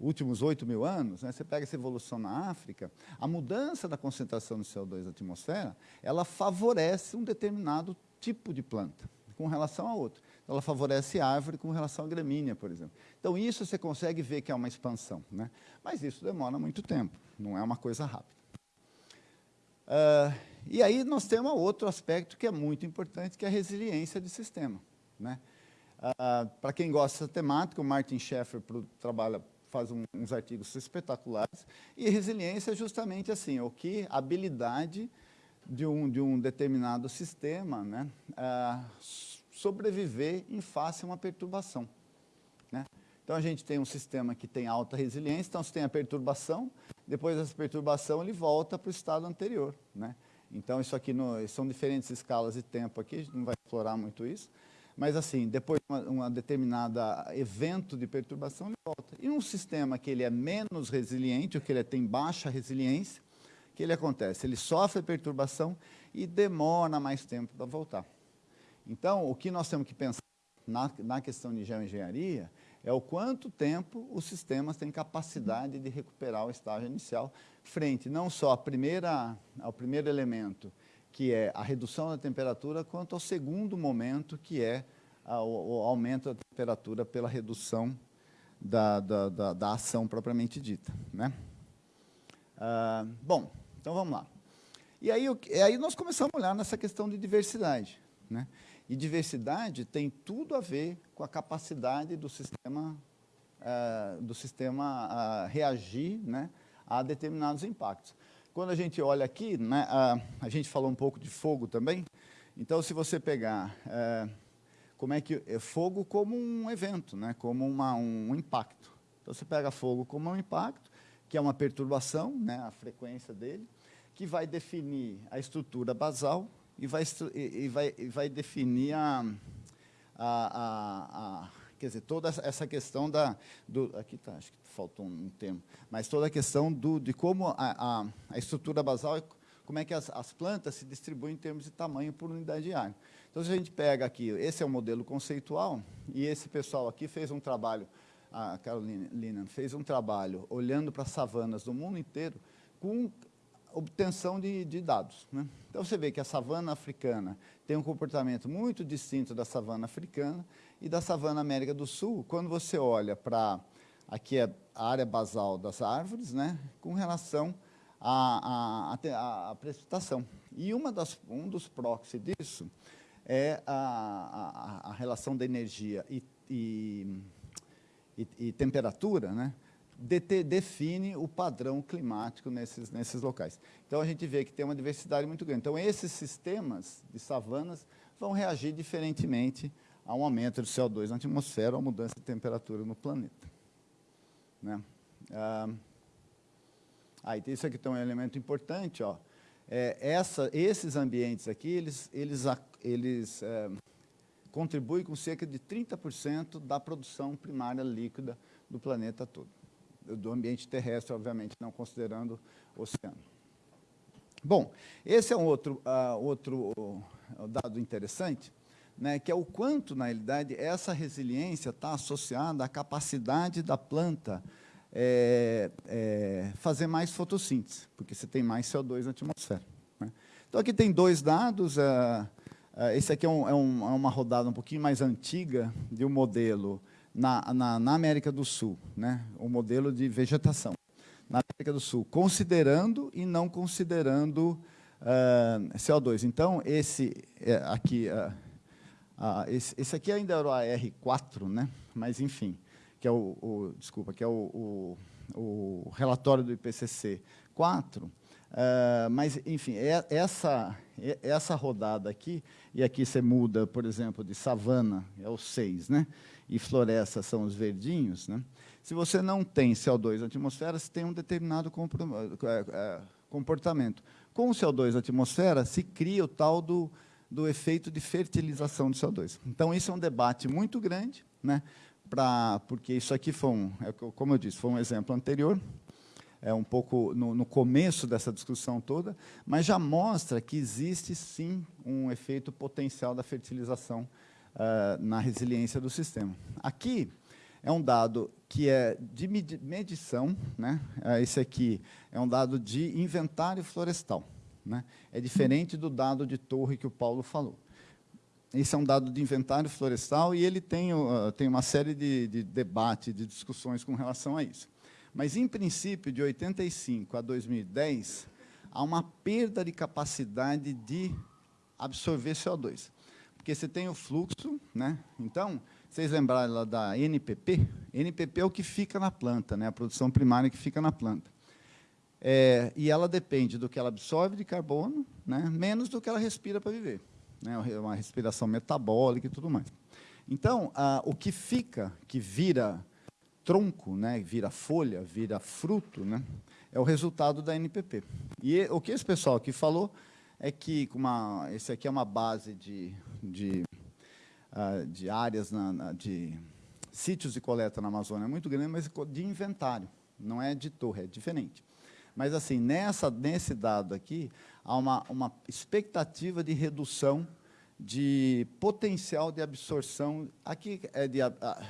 últimos 8 mil anos, né? você pega essa evolução na África, a mudança da concentração de CO2 na atmosfera, ela favorece um determinado tipo de planta com relação a outro ela favorece a árvore com relação à gramínea, por exemplo. Então, isso você consegue ver que é uma expansão. Né? Mas isso demora muito tempo, não é uma coisa rápida. Uh, e aí nós temos outro aspecto que é muito importante, que é a resiliência de sistema. Né? Uh, Para quem gosta dessa temática, o Martin Schaeffer trabalha, faz um, uns artigos espetaculares, e resiliência é justamente assim, o que a habilidade de um, de um determinado sistema né, uh, sobreviver em face a uma perturbação. Né? Então, a gente tem um sistema que tem alta resiliência, então, se tem a perturbação, depois dessa perturbação, ele volta para o estado anterior. Né? Então, isso aqui no, são diferentes escalas de tempo aqui, a gente não vai explorar muito isso, mas, assim, depois de uma, uma determinada evento de perturbação, ele volta. E um sistema que ele é menos resiliente, ou que ele tem baixa resiliência, o que ele acontece? Ele sofre perturbação e demora mais tempo para voltar. Então, o que nós temos que pensar na, na questão de geoengenharia é o quanto tempo os sistemas têm capacidade de recuperar o estágio inicial frente não só à primeira, ao primeiro elemento, que é a redução da temperatura, quanto ao segundo momento, que é a, o, o, aumento da temperatura pela redução da, da, da, da ação propriamente dita. Né? Ah, bom, então vamos lá. E aí, aí nós começamos a olhar nessa questão de diversidade. Né? E diversidade tem tudo a ver com a capacidade do sistema, uh, do sistema uh, reagir né, a determinados impactos. Quando a gente olha aqui, né, a gente falou um pouco de fogo também, então se você pegar eh, como é que é fogo como um evento, né, como uma, um impacto. Então você pega fogo como um impacto, que é uma perturbação, né, a frequência dele, que vai definir a estrutura basal e vai, e vai, e vai definir a, a, a, a, quer dizer, toda essa questão da, do, aqui tá, acho que faltou um termo, mas toda a questão do, de como a, a, estrutura basal, como é que as, as plantas se distribuem em termos de tamanho por unidade de área. Então, se a gente pega aqui, esse é o modelo conceitual, e esse pessoal aqui fez um trabalho, a Carolina fez um trabalho olhando para savanas do mundo inteiro, com obtenção de, de dados. Né? Então, você vê que a savana africana tem um comportamento muito distinto da savana africana e da savana América do Sul, quando você olha para, aqui é a área basal das árvores, né, com relação à, à, à precipitação. E uma das, um dos proxies disso é a, a, a relação da energia e, e, e, e temperatura, né, define o padrão climático nesses, nesses locais. Então, a gente vê que tem uma diversidade muito grande. Então, esses sistemas de savanas vão reagir diferentemente a um aumento de CO2 na atmosfera ou a mudança de temperatura no planeta. Né? Ah, isso aqui tem um elemento importante. Ó. É, essa, esses ambientes aqui, eles, eles, eles é, contribuem com cerca de 30% da produção primária líquida do planeta todo do ambiente terrestre, obviamente, não considerando o oceano. Bom, esse é um outro, uh, outro uh, dado interessante, né, que é o quanto, na realidade, essa resiliência está associada à capacidade da planta é, é, fazer mais fotossíntese, porque você tem mais CO2 na atmosfera. Né? Então, aqui tem dois dados. Uh, esse aqui é, um, é, um, é, uma rodada um pouquinho mais antiga de um modelo na, na, na América do Sul, né, o modelo de vegetação. Na América do Sul, considerando e não considerando uh, ah, CO2. Então, esse é, aqui, uh, uh, esse, esse, aqui ainda era o AR4, né? mas, enfim, que é o, o desculpa, que é o, o, o, relatório do IPCC 4, Uh, mas, enfim, é, essa, é, essa rodada aqui, e aqui você muda, por exemplo, de savana, é o 6, né? E floresta são os verdinhos, né? se você não tem CO2 na atmosfera, você tem um determinado é, é, comportamento. Com o CO2 na atmosfera, se cria o tal do, do efeito de fertilização do CO2. Então, isso é um debate muito grande, né? Pra, porque isso aqui foi, um, é como eu disse, foi um exemplo anterior, é um pouco no, no, começo dessa discussão toda, mas já mostra que existe, sim, um efeito potencial da fertilização uh, na resiliência do sistema. Aqui é um dado que é de medição, né? Uh, esse aqui é um dado de inventário florestal. Né? É diferente do dado de torre que o Paulo falou. Esse é um dado de inventário florestal e ele tem, uh, tem uma série de, de debates, de discussões com relação a isso. Mas, em princípio, de 85 a 2010, há uma perda de capacidade de absorver CO2 porque você tem o fluxo, né? Então, vocês lembraram lá da NPP? NPP é o que fica na planta, né? A produção primária que fica na planta. É, e ela depende do que ela absorve de carbono, né? Menos do que ela respira para viver, né? Uma respiração metabólica e tudo mais. Então, a, o que fica, que vira tronco, né? Vira folha, vira fruto, né? É o resultado da NPP. E o que esse pessoal aqui falou é que uma, esse aqui é uma base de, de, uh, de áreas, na, na, de sítios de coleta na Amazônia muito grande, mas de inventário, não é de torre, é diferente. Mas, assim, nessa, nesse dado aqui, há uma, uma expectativa de redução de potencial de absorção. Aqui é de,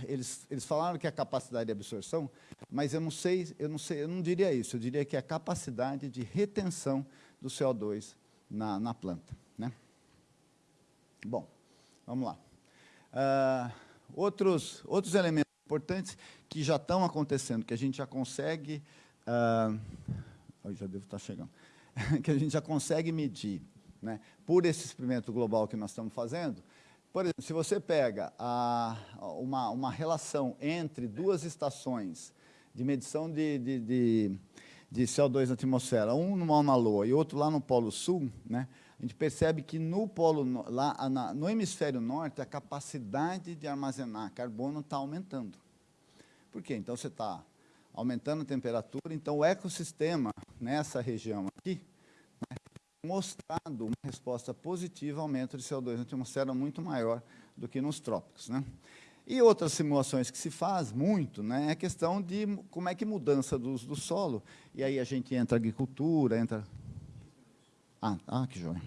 eles, eles falaram que é a capacidade de absorção, mas eu não sei, eu não sei, eu não diria isso. Eu diria que é a capacidade de retenção do CO2 na, na planta. Né? Bom, vamos lá. Uh, outros, outros elementos importantes que já estão acontecendo, que a gente já consegue... Uh, já devo estar chegando. que a gente já consegue medir né, por esse experimento global que nós estamos fazendo, por exemplo, se você pega a, uma, uma relação entre duas estações de medição de, de, de, de CO2 na atmosfera, um no Mauna e outro lá no Polo Sul, né, a gente percebe que no, polo, lá, na, no hemisfério norte, a capacidade de armazenar carbono está aumentando. Por quê? Então, você está aumentando a temperatura, então o ecossistema nessa região aqui né, mostrado uma resposta positiva ao aumento de CO2 na atmosfera muito maior do que nos trópicos. Né? E outras simulações que se faz muito né, é a questão de como é que mudança do uso do solo, e aí a gente entra agricultura, entra... Ah, ah que joia.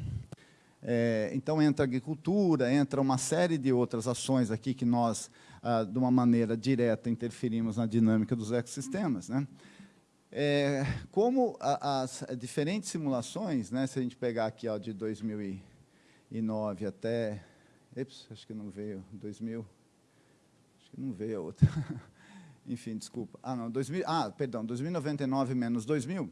É, então, entra agricultura, entra uma série de outras ações aqui que nós, ah, de uma maneira direta, interferimos na dinâmica dos ecossistemas. Né? É, como a, as diferentes simulações, né, se a gente pegar aqui ó, de 2009 até... Eps, acho que não veio, 2000... Acho que não veio a outra. Enfim, desculpa. Ah, não, 2000, ah, perdão, 2099 menos 2000.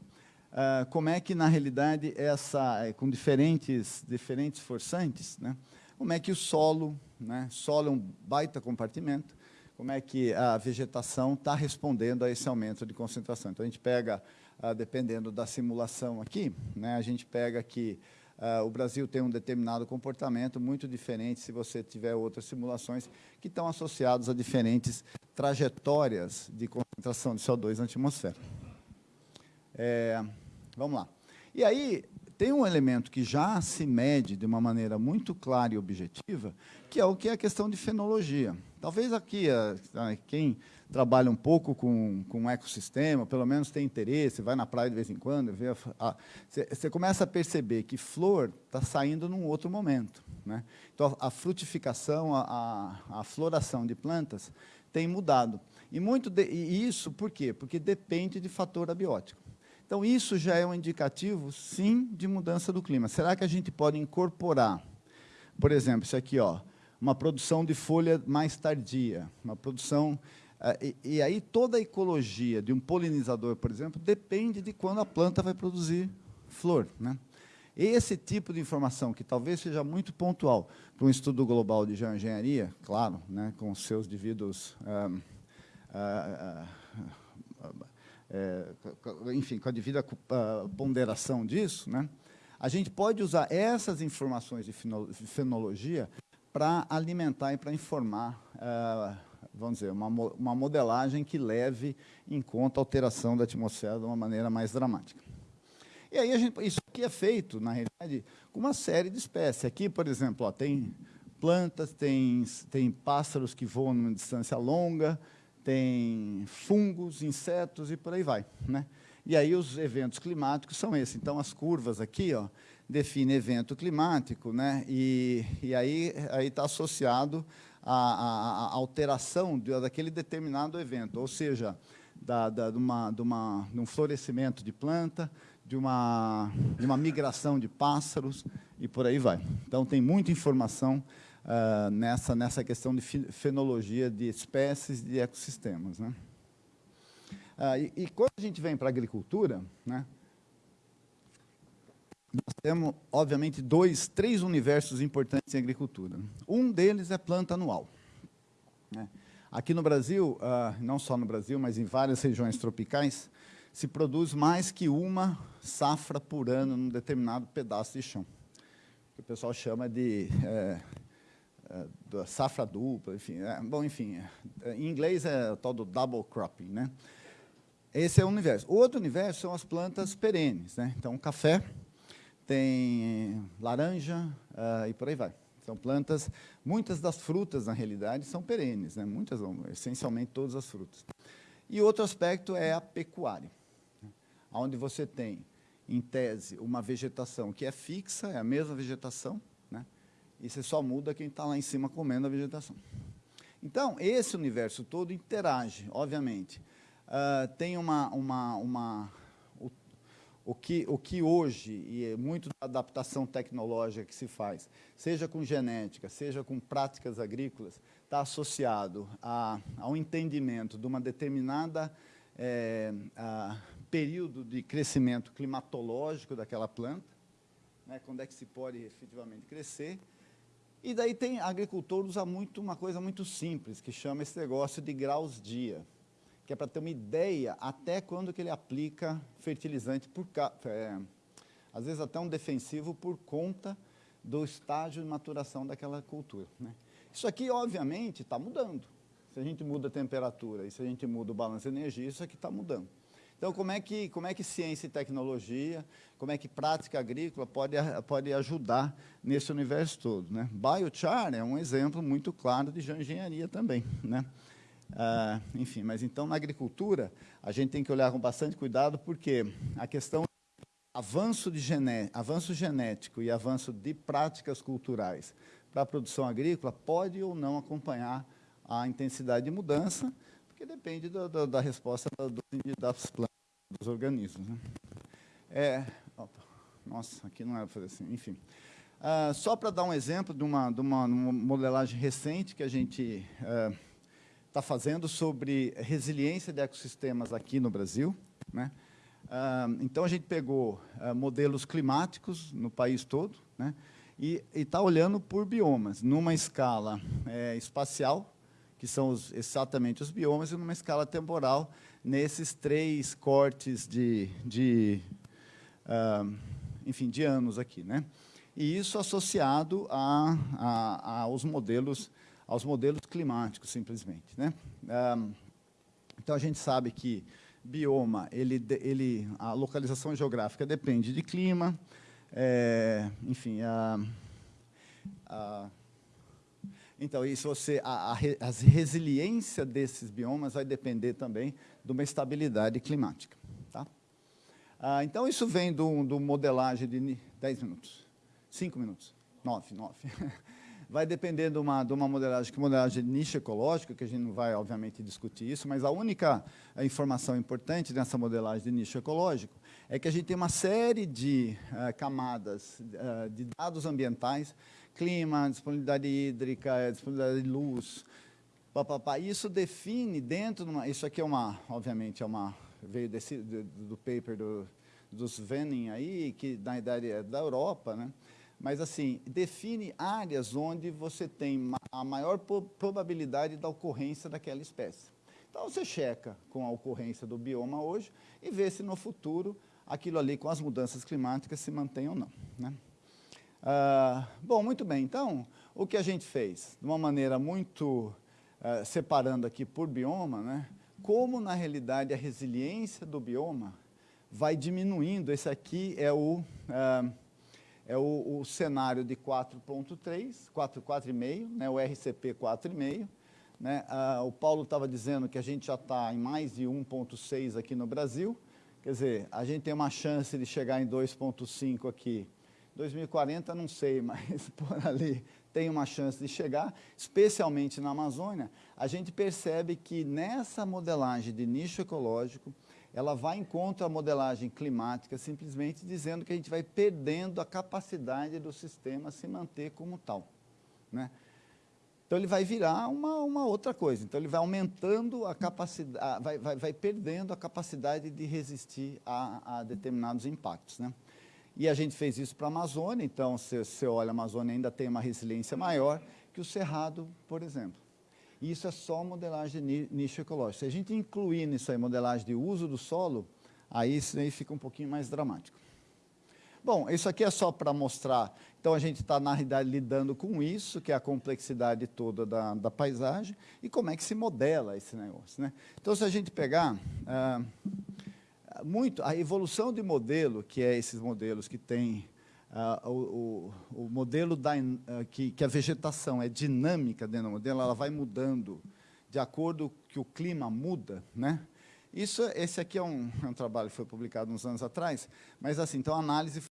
Uh, como é que, na realidade, essa, é, com diferentes, diferentes forçantes, né, como é que o solo, né, solo é um baita compartimento, como é que a vegetação está respondendo a esse aumento de concentração. Então, a gente pega, ah, dependendo da simulação aqui, né, a gente pega que ah, o Brasil tem um determinado comportamento muito diferente se você tiver outras simulações que estão associadas a diferentes trajetórias de concentração de CO2 na atmosfera. É, vamos lá. E aí, tem um elemento que já se mede de uma maneira muito clara e objetiva, que é o que é a questão de fenologia. Talvez aqui, quem trabalha um pouco com, com um ecossistema, pelo menos tem interesse, vai na praia de vez em quando, vê você começa a perceber que flor está saindo num outro momento. Né? Então, a frutificação, a, a, a floração de plantas tem mudado. E, muito de, e isso por quê? Porque depende de fator abiótico. Então, isso já é um indicativo, sim, de mudança do clima. Será que a gente pode incorporar, por exemplo, isso aqui, ó, uma produção de folha mais tardia, uma produção... Eh, e, e, aí toda a ecologia de um polinizador, por exemplo, depende de quando a planta vai produzir flor. Né? Esse tipo de informação, que talvez seja muito pontual para um estudo global de geoengenharia, claro, né, com seus devidos... Ah, ah, é, enfim, com a devida ponderação disso, né, a gente pode usar essas informações de fenologia para alimentar e para informar, uh, vamos dizer, uma, uma modelagem que leve em conta a alteração da atmosfera de uma maneira mais dramática. E aí, gente, isso aqui é feito, na realidade, com uma série de espécies. Aqui, por exemplo, ó, tem plantas, tem, tem pássaros que voam numa distância longa, tem fungos, insetos e por aí vai. Né? E aí os eventos climáticos são esses. Então, as curvas aqui, ó, define evento climático, né? e, e aí está associado à, à, alteração de, daquele determinado evento, ou seja, da, da, de, uma, de, uma, de um florescimento de planta, de uma, de uma migração de pássaros e por aí vai. Então, tem muita informação uh, nessa, nessa questão de fenologia de espécies de ecossistemas. Né? Uh, e, e, quando a gente vem para a agricultura, né, nós temos, obviamente, dois, três universos importantes em agricultura. Um deles é planta anual. Né? Aqui no Brasil, ah, não só no Brasil, mas em várias regiões tropicais, se produz mais que uma safra por ano num determinado pedaço de chão. Que o pessoal chama de é, é, safra dupla, enfim. É, bom, enfim, é, em inglês é o tal do double cropping. Né? Esse é o universo. O outro universo são as plantas perenes. Né? Então, café, tem laranja uh, e por aí vai. São plantas, muitas das frutas, na realidade, são perenes, né? muitas, essencialmente todas as frutas. E outro aspecto é a pecuária, né? onde você tem, em tese, uma vegetação que é fixa, é a mesma vegetação? E você só muda quem está lá em cima comendo a vegetação. Então, esse universo todo interage, obviamente. Uh, tem uma, uma, uma o que, o que hoje, e é muito da adaptação tecnológica que se faz, seja com genética, seja com práticas agrícolas, está associado a, a um entendimento de uma determinada é, período de crescimento climatológico daquela planta, né, quando é que se pode efetivamente crescer, e daí tem, agricultor usa muito uma coisa muito simples, que chama esse negócio de graus dia que é para ter uma ideia até quando que ele aplica fertilizante, por, é, às vezes até um defensivo por conta do estágio de maturação daquela cultura. Né? Isso aqui, obviamente, está mudando. Se a gente muda a temperatura e se a gente muda o balanço de energia, isso aqui está mudando. Então, como é, que, como é que ciência e tecnologia, como é que prática agrícola pode, pode ajudar nesse universo todo? Né? Biochar é um exemplo muito claro de geoengenharia também. Né? Ah, enfim, mas então na agricultura a gente tem que olhar com bastante cuidado porque a questão avanço, de gené avanço genético e avanço de práticas culturais para a produção agrícola pode ou não acompanhar a intensidade de mudança, porque depende do, do, da resposta do, das plantas, dos organismos. Né? É, opa, nossa, aqui não era para fazer assim, enfim. Ah, só para dar um exemplo de uma, de uma, uma modelagem recente que a gente está fazendo sobre resiliência de ecossistemas aqui no Brasil. Né? Ah, então, a gente pegou ah, modelos climáticos no país todo né? e está olhando por biomas, numa escala é, espacial, que são os, exatamente os biomas, e numa escala temporal, nesses três cortes de, de uh, enfim, de anos aqui. Né? E isso associado a, a, aos modelos aos modelos climáticos, simplesmente. Né? então, a gente sabe que bioma, ele, ele, a localização geográfica depende de clima, é, enfim, a, a, então, isso você, a, a, a, resiliência desses biomas vai depender também de uma estabilidade climática. Tá? Ah, então, isso vem do, do modelagem de 10 minutos, 5 minutos, 9, 9. vai depender de uma, de uma modelagem, que modelagem de nicho ecológico, que a gente não vai, obviamente, discutir isso, mas a única informação importante nessa modelagem de nicho ecológico é que a gente tem uma série de uh, camadas uh, de dados ambientais, clima, disponibilidade hídrica, disponibilidade de luz, papapá. Isso define dentro, de uma, isso aqui é uma, obviamente, é uma, veio desse, do, do paper do, dos Venning aí, que na idade é da Europa, né? mas assim, define áreas onde você tem a maior probabilidade da ocorrência daquela espécie. Então, você checa com a ocorrência do bioma hoje e vê se no futuro aquilo ali com as mudanças climáticas se mantém ou não. Né? Ah, bom, muito bem. Então, o que a gente fez? De uma maneira muito uh, separando aqui por bioma, né? como na realidade a resiliência do bioma vai diminuindo. Esse aqui é o... Uh, é o, o cenário de 4.3, 4,5, né, o RCP 4,5. Né, ah, o Paulo estava dizendo que a gente já está em mais de 1.6 aqui no Brasil, quer dizer, a gente tem uma chance de chegar em 2.5 aqui. 2040, não sei, mas por ali tem uma chance de chegar, especialmente na Amazônia. A gente percebe que nessa modelagem de nicho ecológico, ela vai em contra a modelagem climática, simplesmente dizendo que a gente vai perdendo a capacidade do sistema se manter como tal. Né? Então, ele vai virar uma, uma outra coisa. Então, ele vai aumentando a capacidade, vai, vai, vai perdendo a capacidade de resistir a, a determinados impactos. Né? E a gente fez isso para a Amazônia, então, se você olha, a Amazônia ainda tem uma resiliência maior que o Cerrado, por exemplo. E isso é só modelagem de nicho ecológico. Se a gente incluir nisso aí modelagem de uso do solo, aí isso aí fica um pouquinho mais dramático. Bom, isso aqui é só para mostrar. Então, a gente está, na realidade, lidando com isso, que é a complexidade toda da, da paisagem, e como é que se modela esse negócio. Né? Então, se a gente pegar ah, muito a evolução de modelo, que é esses modelos que têm Uh, o, o, modelo da, uh, que, que, a vegetação é dinâmica dentro do modelo, ela vai mudando de acordo que o clima muda, né? Isso, esse aqui é um, é um trabalho que foi publicado uns anos atrás, mas assim, então a análise